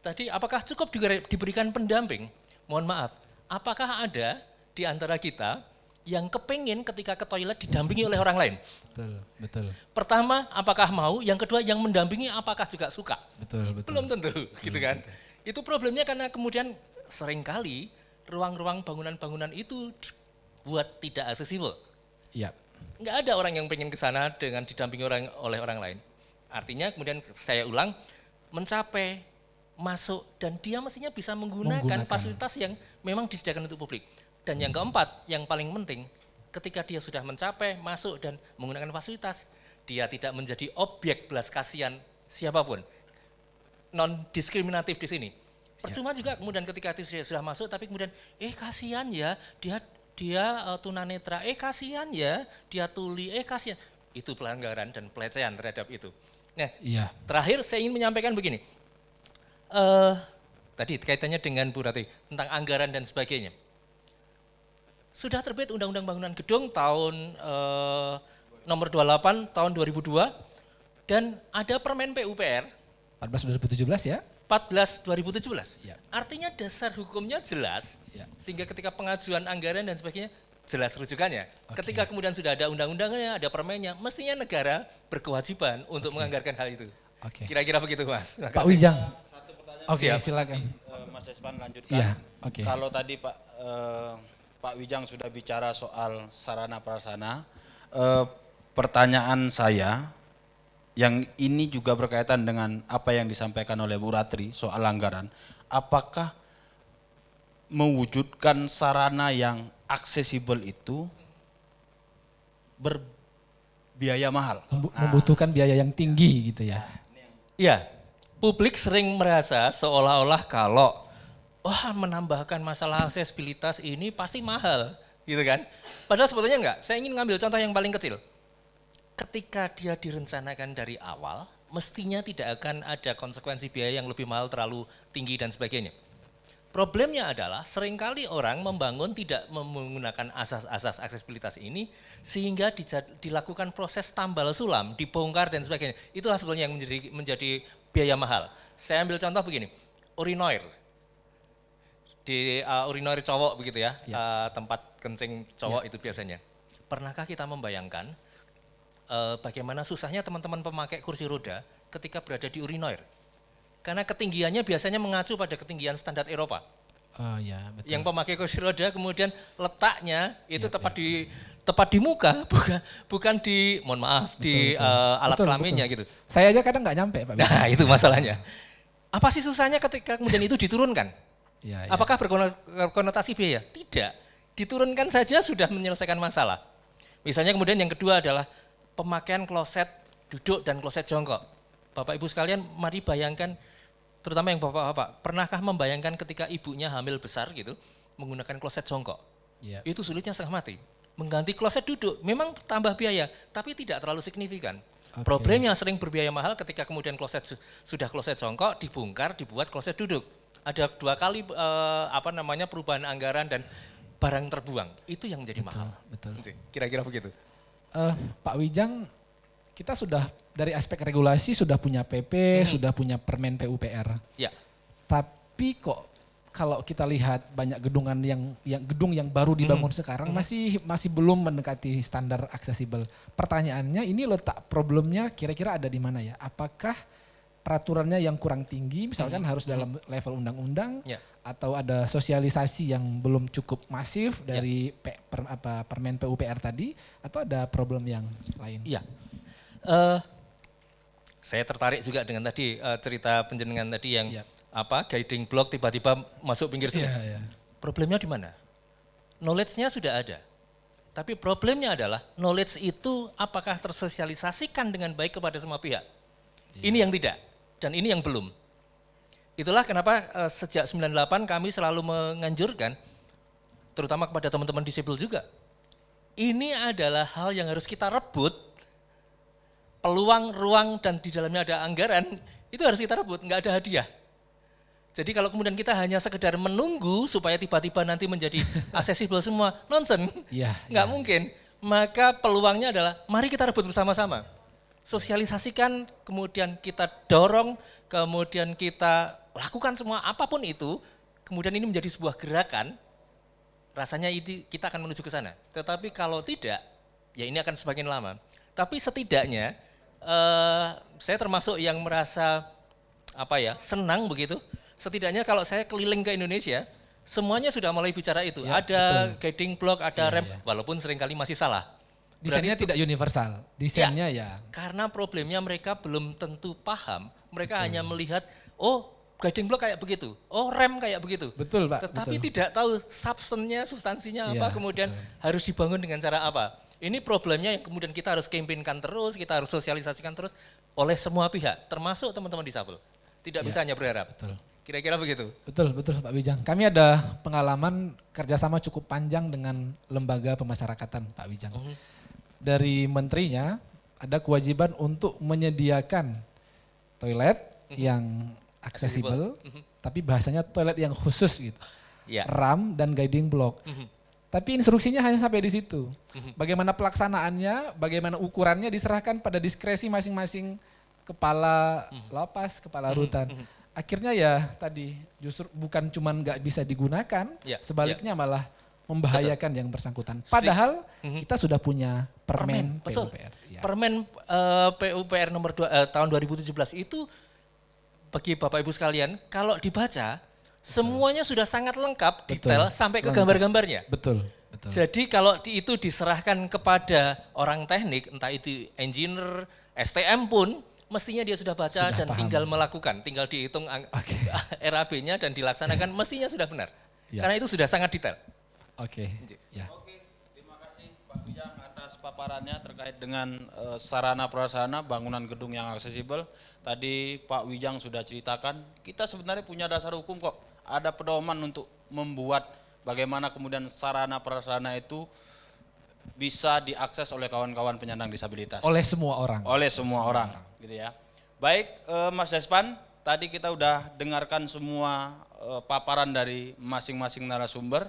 Tadi apakah cukup juga diberikan pendamping? Mohon maaf, apakah ada di antara kita yang kepingin ketika ke toilet didampingi oleh orang lain? Betul, betul. Pertama, apakah mau? Yang kedua, yang mendampingi apakah juga suka? Betul, betul. Belum tentu, gitu kan? Itu problemnya karena kemudian sering kali ruang-ruang bangunan-bangunan itu dibuat tidak aksesibel. Iya. Nggak ada orang yang pengen ke sana dengan didampingi orang oleh orang lain. Artinya kemudian saya ulang, mencapai, masuk, dan dia mestinya bisa menggunakan, Menggunakan. fasilitas yang memang disediakan untuk publik. Dan yang keempat, yang paling penting, ketika dia sudah mencapai, masuk, dan menggunakan fasilitas, dia tidak menjadi objek belas kasihan siapa pun. Non diskriminatif di sini. Percuma juga kemudian ketika itu sudah- masuk, tapi kemudian, eh kasihan ya, dia dia eh, tunanetra, eh kasihan ya, dia tuli, eh kasihan. Itu pelanggaran dan pelecehan terhadap itu. Nah, Iya. terakhir saya ingin menyampaikan begini. eh tadi kaitannya dengan Bu Rati tentang anggaran dan sebagainya. Sudah terbit Undang-Undang Bangunan Gedung tahun eh, nomor 28 tahun 2002 dan ada Permen PUPR 14 2017 ya. 14 2017. Ya. Artinya dasar hukumnya jelas Ya. sehingga ketika pengajuan anggaran dan sebagainya jelas rujukannya. Oke. Ketika kemudian sudah ada undang-undangnya, ada permennya, mestinya negara berkewajiban untuk menganggarkan hal itu. Oke. Kira-kira begitu, Mas. Terima Pak. Wijang. Oke, Siap. silakan. Eh, Mas Despan lanjutkan. Iya, oke. Kalau tadi Pak eh, Pak Wijang sudah bicara soal sarana prasarana, eh, pertanyaan saya yang ini juga berkaitan dengan apa yang disampaikan oleh Bu Ratri soal anggaran, apakah mewujudkan sarana yang aksesibel itu berbiaya mahal? Membu- Membutuhkan biaya yang tinggi gitu ya. Iya, publik sering merasa seolah-olah kalau wah menambahkan masalah aksesibilitas ini pasti mahal, gitu kan? Padahal sebetulnya enggak. Saya ingin ngambil contoh yang paling kecil. Ketika dia direncanakan dari awal, mestinya tidak akan ada konsekuensi biaya yang lebih mahal terlalu tinggi dan sebagainya. Problemnya adalah sering kali orang membangun tidak menggunakan asas-asas aksesibilitas ini sehingga dilakukan proses tambal sulam, dibongkar dan sebagainya. Itulah sebetulnya yang menjadi menjadi biaya mahal. Saya ambil contoh begini. urinoir di uh, urinoir cowok begitu ya, Ya. uh, tempat kencing cowok itu biasanya. Pernahkah kita membayangkan uh, bagaimana susahnya teman-teman pemakai kursi roda ketika berada di urinoir? Karena ketinggiannya biasanya mengacu pada ketinggian standar Eropa. Oh ya, betul. Yang pemakai kursi roda kemudian letaknya itu Ya, tepat di tepat di muka, bukan bukan di mohon maaf di betul. uh, alat Betul, kelaminnya betul. gitu. Saya aja kadang nggak nyampe, Pak. Nah, itu masalahnya. Apa sih susahnya ketika kemudian itu diturunkan? Ya, ya. Apakah berkonotasi biaya? Tidak. Diturunkan saja sudah menyelesaikan masalah. Misalnya kemudian yang kedua adalah pemakaian kloset duduk dan kloset jongkok. Bapak Ibu sekalian, mari bayangkan terutama yang bapak-bapak, pernahkah membayangkan ketika ibunya hamil besar gitu menggunakan kloset jongkok? Ya. Itu sulitnya setengah mati. Mengganti kloset duduk memang tambah biaya, tapi tidak terlalu signifikan. Oke. Problemnya sering berbiaya mahal ketika kemudian kloset su- sudah kloset jongkok dibongkar dibuat kloset duduk. Ada dua kali eh, apa namanya perubahan anggaran dan barang terbuang. Itu yang menjadi mahal. betul. Kira-kira begitu. Eh, Pak Wijang, kita sudah dari aspek regulasi sudah punya PP, sudah punya Permen PUPR. Ya. Tapi kok kalau kita lihat banyak gedungan yang yang gedung yang baru dibangun sekarang masih masih belum mendekati standar aksesibel. Pertanyaannya ini letak problemnya kira-kira ada di mana ya? Apakah peraturannya yang kurang tinggi misalkan harus dalam level undang-undang Ya. atau ada sosialisasi yang belum cukup masif dari P- per- apa, Permen PUPR tadi atau ada problem yang lain? Iya. Eh, saya tertarik juga dengan tadi eh, cerita penjenengan tadi yang Iya. apa guiding block tiba-tiba masuk pinggir sungai. Iya, iya. Problemnya di mana? Knowledge-nya sudah ada. Tapi problemnya adalah knowledge itu apakah tersosialisasikan dengan baik kepada semua pihak? Ini yang tidak dan ini yang belum. Itulah kenapa eh, sejak 98 kami selalu menganjurkan terutama kepada teman-teman disable juga. Ini adalah hal yang harus kita rebut peluang, ruang, dan di dalamnya ada anggaran, itu harus kita rebut, nggak ada hadiah. Jadi kalau kemudian kita hanya sekedar menunggu supaya tiba-tiba nanti menjadi aksesibel semua, nonsen, Iya, nggak iya. mungkin. Maka peluangnya adalah mari kita rebut bersama-sama. Sosialisasikan, kemudian kita dorong, kemudian kita lakukan semua apa pun itu, kemudian ini menjadi sebuah gerakan, rasanya ini kita akan menuju ke sana. Tetapi kalau tidak, ya ini akan semakin lama. Tapi setidaknya eh, saya termasuk yang merasa apa ya senang begitu. Setidaknya kalau saya keliling ke Indonesia, semuanya sudah mulai bicara itu. Ya, ada guiding block, ada Iya, rem, iya. walaupun sering kali masih salah. Desainnya Berarti tidak universal, desainnya ya. karena problemnya mereka belum tentu paham. Mereka hanya melihat, oh guiding block kayak begitu, oh rem kayak begitu. Betul Pak. Tetapi betul. tidak tahu substansinya, substansinya apa, Iya, kemudian harus dibangun dengan cara apa. Ini problemnya yang kemudian kita harus campaignkan terus, kita harus sosialisasikan terus oleh semua pihak, termasuk teman-teman disabel. Tidak Iya, bisa hanya berharap. Betul. Kira-kira begitu. Betul, betul Pak Wijang. Kami ada pengalaman kerjasama cukup panjang dengan lembaga pemasyarakatan Pak Wijang. Mhm. Dari menterinya ada kewajiban untuk menyediakan toilet yang aksesibel, tapi bahasanya toilet yang khusus gitu. Ya. RAM dan guiding block. Tapi instruksinya hanya sampai di situ. Bagaimana pelaksanaannya, bagaimana ukurannya diserahkan pada diskresi masing-masing kepala lapas, kepala rutan. Akhirnya ya tadi justru bukan cuman nggak bisa digunakan, Ya, sebaliknya malah membahayakan yang bersangkutan. Padahal kita sudah punya permen, betul. PUPR. Ya. Permen eh, PUPR nomor 2 eh, tahun 2017 itu bagi Bapak Ibu sekalian, kalau dibaca semuanya sudah sangat lengkap, detail sampai ke gambar-gambarnya. Betul, betul. Jadi kalau di- itu diserahkan kepada orang teknik, entah itu engineer, STM pun, mestinya dia sudah baca Sudah dan paham. tinggal melakukan, tinggal dihitung Oke. RAB-nya dan dilaksanakan, mestinya sudah benar. Ya. Karena itu sudah sangat detail. Oke. Ya. Oke, terima kasih Pak Wijang atas paparannya terkait dengan eh, sarana prasarana bangunan gedung yang aksesibel. Tadi Pak Wijang sudah ceritakan, kita sebenarnya punya dasar hukum kok. Ada pedoman untuk membuat bagaimana kemudian sarana prasarana itu bisa diakses oleh kawan-kawan penyandang disabilitas Oleh semua orang. oleh semua orang, gitu ya. Baik, eh, Mas Despan, tadi kita udah dengarkan semua eh, paparan dari masing-masing narasumber.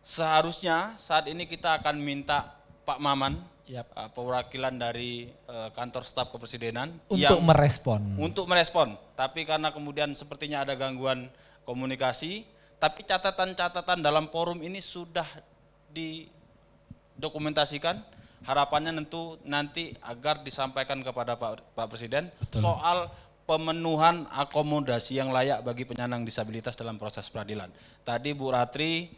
Seharusnya saat ini kita akan minta Pak Maman, Yap. uh, perwakilan dari uh, kantor staf kepresidenan Untuk merespon. untuk merespon. Tapi karena kemudian sepertinya ada gangguan komunikasi, tapi catatan-catatan dalam forum ini sudah didokumentasikan. Harapannya tentu nanti agar disampaikan kepada Pak, Pak Presiden soal pemenuhan akomodasi yang layak bagi penyandang disabilitas dalam proses peradilan. Tadi Bu Ratri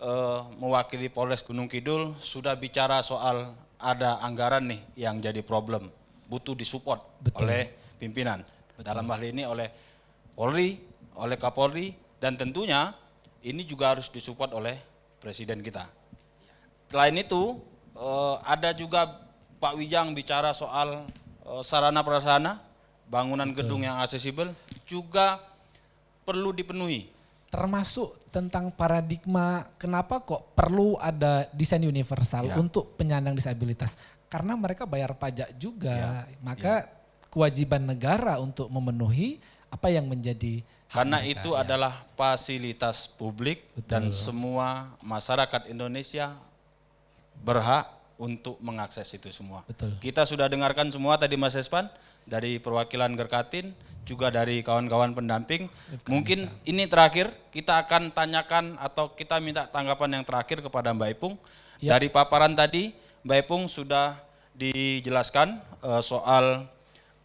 eh, mewakili Polres Gunung Kidul sudah bicara soal ada anggaran nih yang jadi problem, butuh disupport Betul. oleh pimpinan. Dalam hal ini oleh Polri, oleh Kapolri, dan tentunya ini juga harus disupport oleh Presiden kita. Selain itu, eh, ada juga Pak Wijang bicara soal eh, sarana prasarana, bangunan gedung yang aksesibel juga perlu dipenuhi. Termasuk tentang paradigma kenapa kok perlu ada desain universal Ya. untuk penyandang disabilitas. Karena mereka bayar pajak Ya, juga. Maka kewajiban negara untuk memenuhi apa yang menjadi Karena mereka, itu ya. adalah fasilitas publik dan semua masyarakat Indonesia berhak untuk mengakses itu semua. Betul. Kita sudah dengarkan semua tadi Mas Espan dari perwakilan Gerkatin, juga dari kawan-kawan pendamping. Mungkin ini terakhir kita akan tanyakan atau kita minta tanggapan yang terakhir kepada Mbak Ipung. Ya. Dari paparan tadi Mbak Ipung sudah dijelaskan eh, soal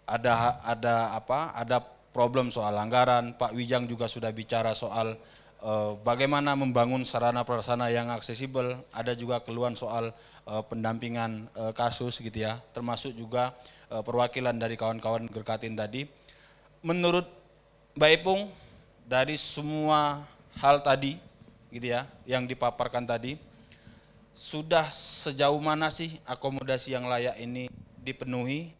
ada ada apa? Ada problem soal anggaran. Pak Wijang juga sudah bicara soal eh, bagaimana membangun sarana prasarana yang aksesibel. Ada juga keluhan soal eh, pendampingan eh, kasus gitu ya. Termasuk juga eh, perwakilan dari kawan-kawan Gerkatin tadi. Menurut Mbak Ipung dari semua hal tadi gitu ya yang dipaparkan tadi sudah sejauh mana sih akomodasi yang layak ini dipenuhi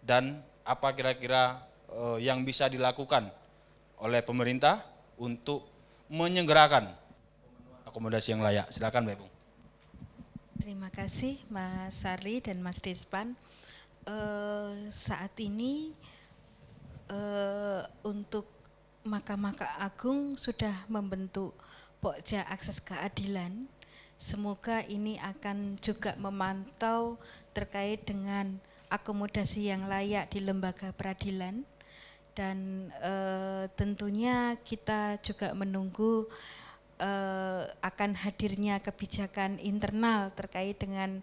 dan apa kira-kira eh, yang bisa dilakukan oleh pemerintah untuk menyegerakan akomodasi yang layak. Silakan Mbak Ipung. Terima kasih Mas Sari dan Mas Despan. Eh, saat ini eh, untuk Mahkamah Agung sudah membentuk Pokja Akses Keadilan. Semoga ini akan juga memantau terkait dengan akomodasi yang layak di lembaga peradilan dan eh, tentunya kita juga menunggu eh, akan hadirnya kebijakan internal terkait dengan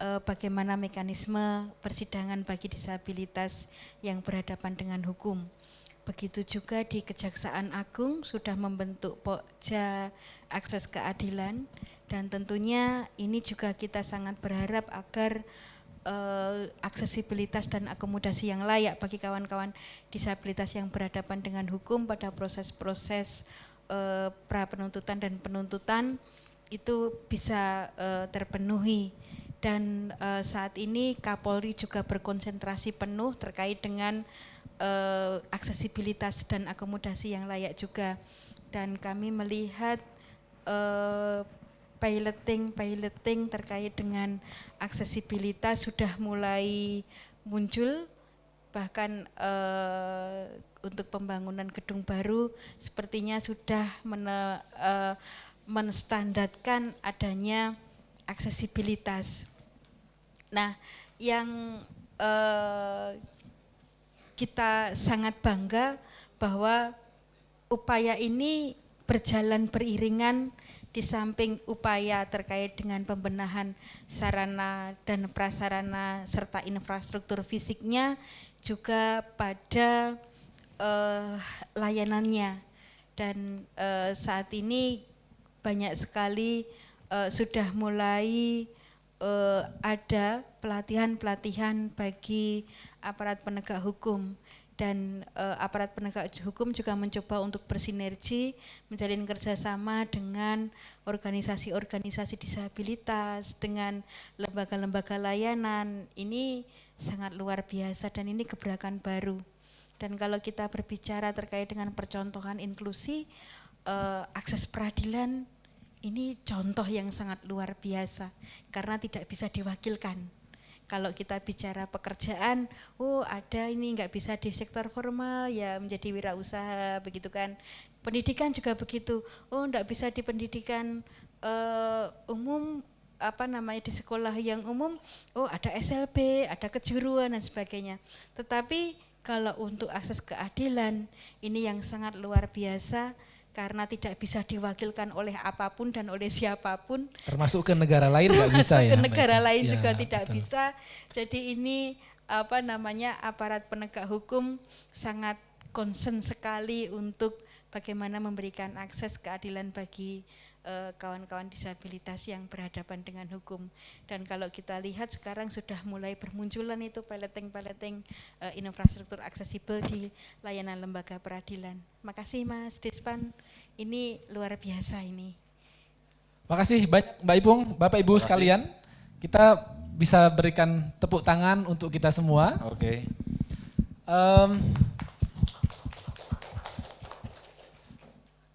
eh, bagaimana mekanisme persidangan bagi disabilitas yang berhadapan dengan hukum. Begitu juga di Kejaksaan Agung sudah membentuk Pokja Akses Keadilan dan tentunya ini juga kita sangat berharap agar eh, aksesibilitas dan akomodasi yang layak bagi kawan-kawan disabilitas yang berhadapan dengan hukum pada proses-proses eh, pra penuntutan dan penuntutan itu bisa eh, terpenuhi dan eh, saat ini Kapolri juga berkonsentrasi penuh terkait dengan eh, aksesibilitas dan akomodasi yang layak juga dan kami melihat eh, piloting piloting terkait dengan aksesibilitas sudah mulai muncul bahkan eh, untuk pembangunan gedung baru sepertinya sudah mene, eh, menstandarkan adanya aksesibilitas. Nah, yang eh, kita sangat bangga bahwa upaya ini berjalan beriringan di samping upaya terkait dengan pembenahan sarana dan prasarana serta infrastruktur fisiknya juga pada eh, layanannya. Dan eh, saat ini banyak sekali eh, sudah mulai eh, ada pelatihan-pelatihan bagi aparat penegak hukum. Dan eh, aparat penegak hukum juga mencoba untuk bersinergi menjalin kerjasama dengan organisasi-organisasi disabilitas dengan lembaga-lembaga layanan. Ini sangat luar biasa dan ini gebrakan baru. Dan kalau kita berbicara terkait dengan percontohan inklusi eh, akses peradilan ini contoh yang sangat luar biasa karena tidak bisa diwakilkan kalau kita bicara pekerjaan, oh ada ini nggak bisa di sektor formal ya menjadi wirausaha begitu kan. Pendidikan juga begitu, oh nggak bisa di pendidikan eh, umum apa namanya di sekolah yang umum oh ada SLB, ada kejuruan dan sebagainya. Tetapi kalau untuk akses keadilan ini yang sangat luar biasa karena tidak bisa diwakilkan oleh apa pun dan oleh siapa pun. Termasuk ke negara lain nggak bisa ya? Ke negara lain Ya, juga tidak betul. bisa. Jadi ini apa namanya aparat penegak hukum sangat concern sekali untuk bagaimana memberikan akses keadilan bagi eh, kawan-kawan disabilitas yang berhadapan dengan hukum. Dan kalau kita lihat sekarang sudah mulai bermunculan itu peleting-peleting eh, infrastruktur aksesibel di layanan lembaga peradilan. Makasih Mas Despan, ini luar biasa ini. Makasih banyak Mbak Ipung, Bapak Ibu sekalian. Kita bisa berikan tepuk tangan untuk kita semua. Oke. Em,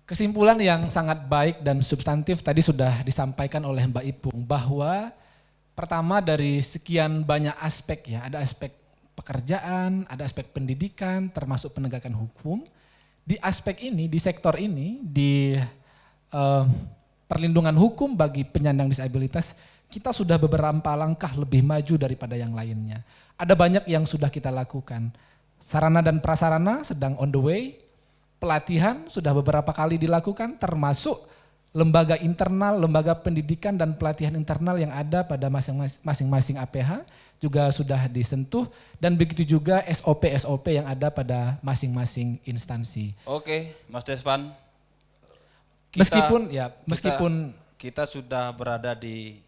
kesimpulan yang sangat baik dan substantif tadi sudah disampaikan oleh Mbak Ipung bahwa pertama dari sekian banyak aspek ya, ada aspek pekerjaan, ada aspek pendidikan, termasuk penegakan hukum. Di aspek ini, di sektor ini, di eh, perlindungan hukum bagi penyandang disabilitas, kita sudah beberapa langkah lebih maju daripada yang lainnya. Ada banyak yang sudah kita lakukan. Sarana dan prasarana sedang on the way, pelatihan sudah beberapa kali dilakukan termasuk lembaga internal, lembaga pendidikan dan pelatihan internal yang ada pada masing-masing APH juga sudah disentuh dan begitu juga SOP-SOP yang ada pada masing-masing instansi. Oke, Mas Despan. Kita- Meskipun ya, kita- meskipun kita sudah berada di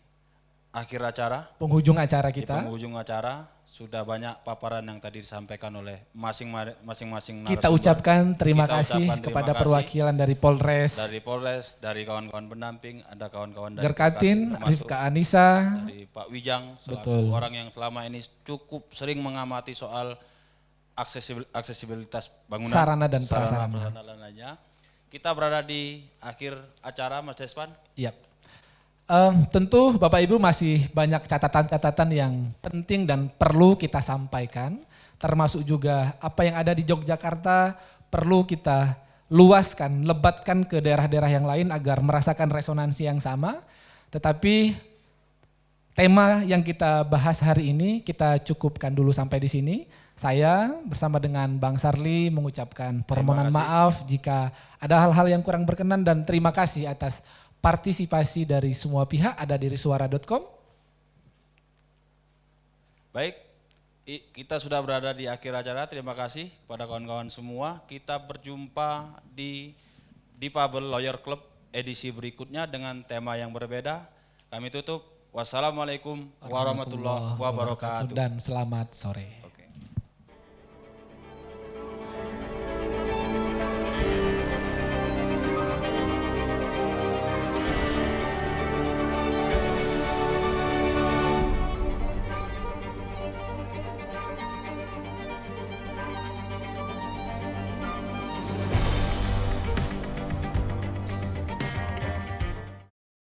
akhir acara, penghujung acara di kita, penghujung acara sudah banyak paparan yang tadi disampaikan oleh masing- masing-masing kita narasumber. ucapkan terima Kita kasih ucapkan terima kepada kasih perwakilan dari Polres, dari Polres, dari kawan-kawan pendamping, ada kawan-kawan dari Gerkatin, Rifka Anissa, dari Pak Wijang Betul. orang yang selama ini cukup sering mengamati soal aksesibil- aksesibilitas bangunan Sarana dan prasarana. prasarana lainnya. Kita berada di akhir acara Mas Despan. Yap. Em, tentu Bapak Ibu masih banyak catatan-catatan yang penting dan perlu kita sampaikan, termasuk juga apa yang ada di Yogyakarta perlu kita luaskan, lebatkan ke daerah-daerah yang lain agar merasakan resonansi yang sama. Tetapi tema yang kita bahas hari ini kita cukupkan dulu sampai di sini. Saya bersama dengan Bang Sarli mengucapkan permohonan maaf jika ada hal-hal yang kurang berkenan dan terima kasih atas partisipasi dari semua pihak ada di risuara.com. Baik, kita sudah berada di akhir acara. Terima kasih kepada kawan-kawan semua. Kita berjumpa di Difabel Lawyer Club edisi berikutnya dengan tema yang berbeda. Kami tutup. Wassalamualaikum warahmatullahi wabarakatuh. Dan selamat sore.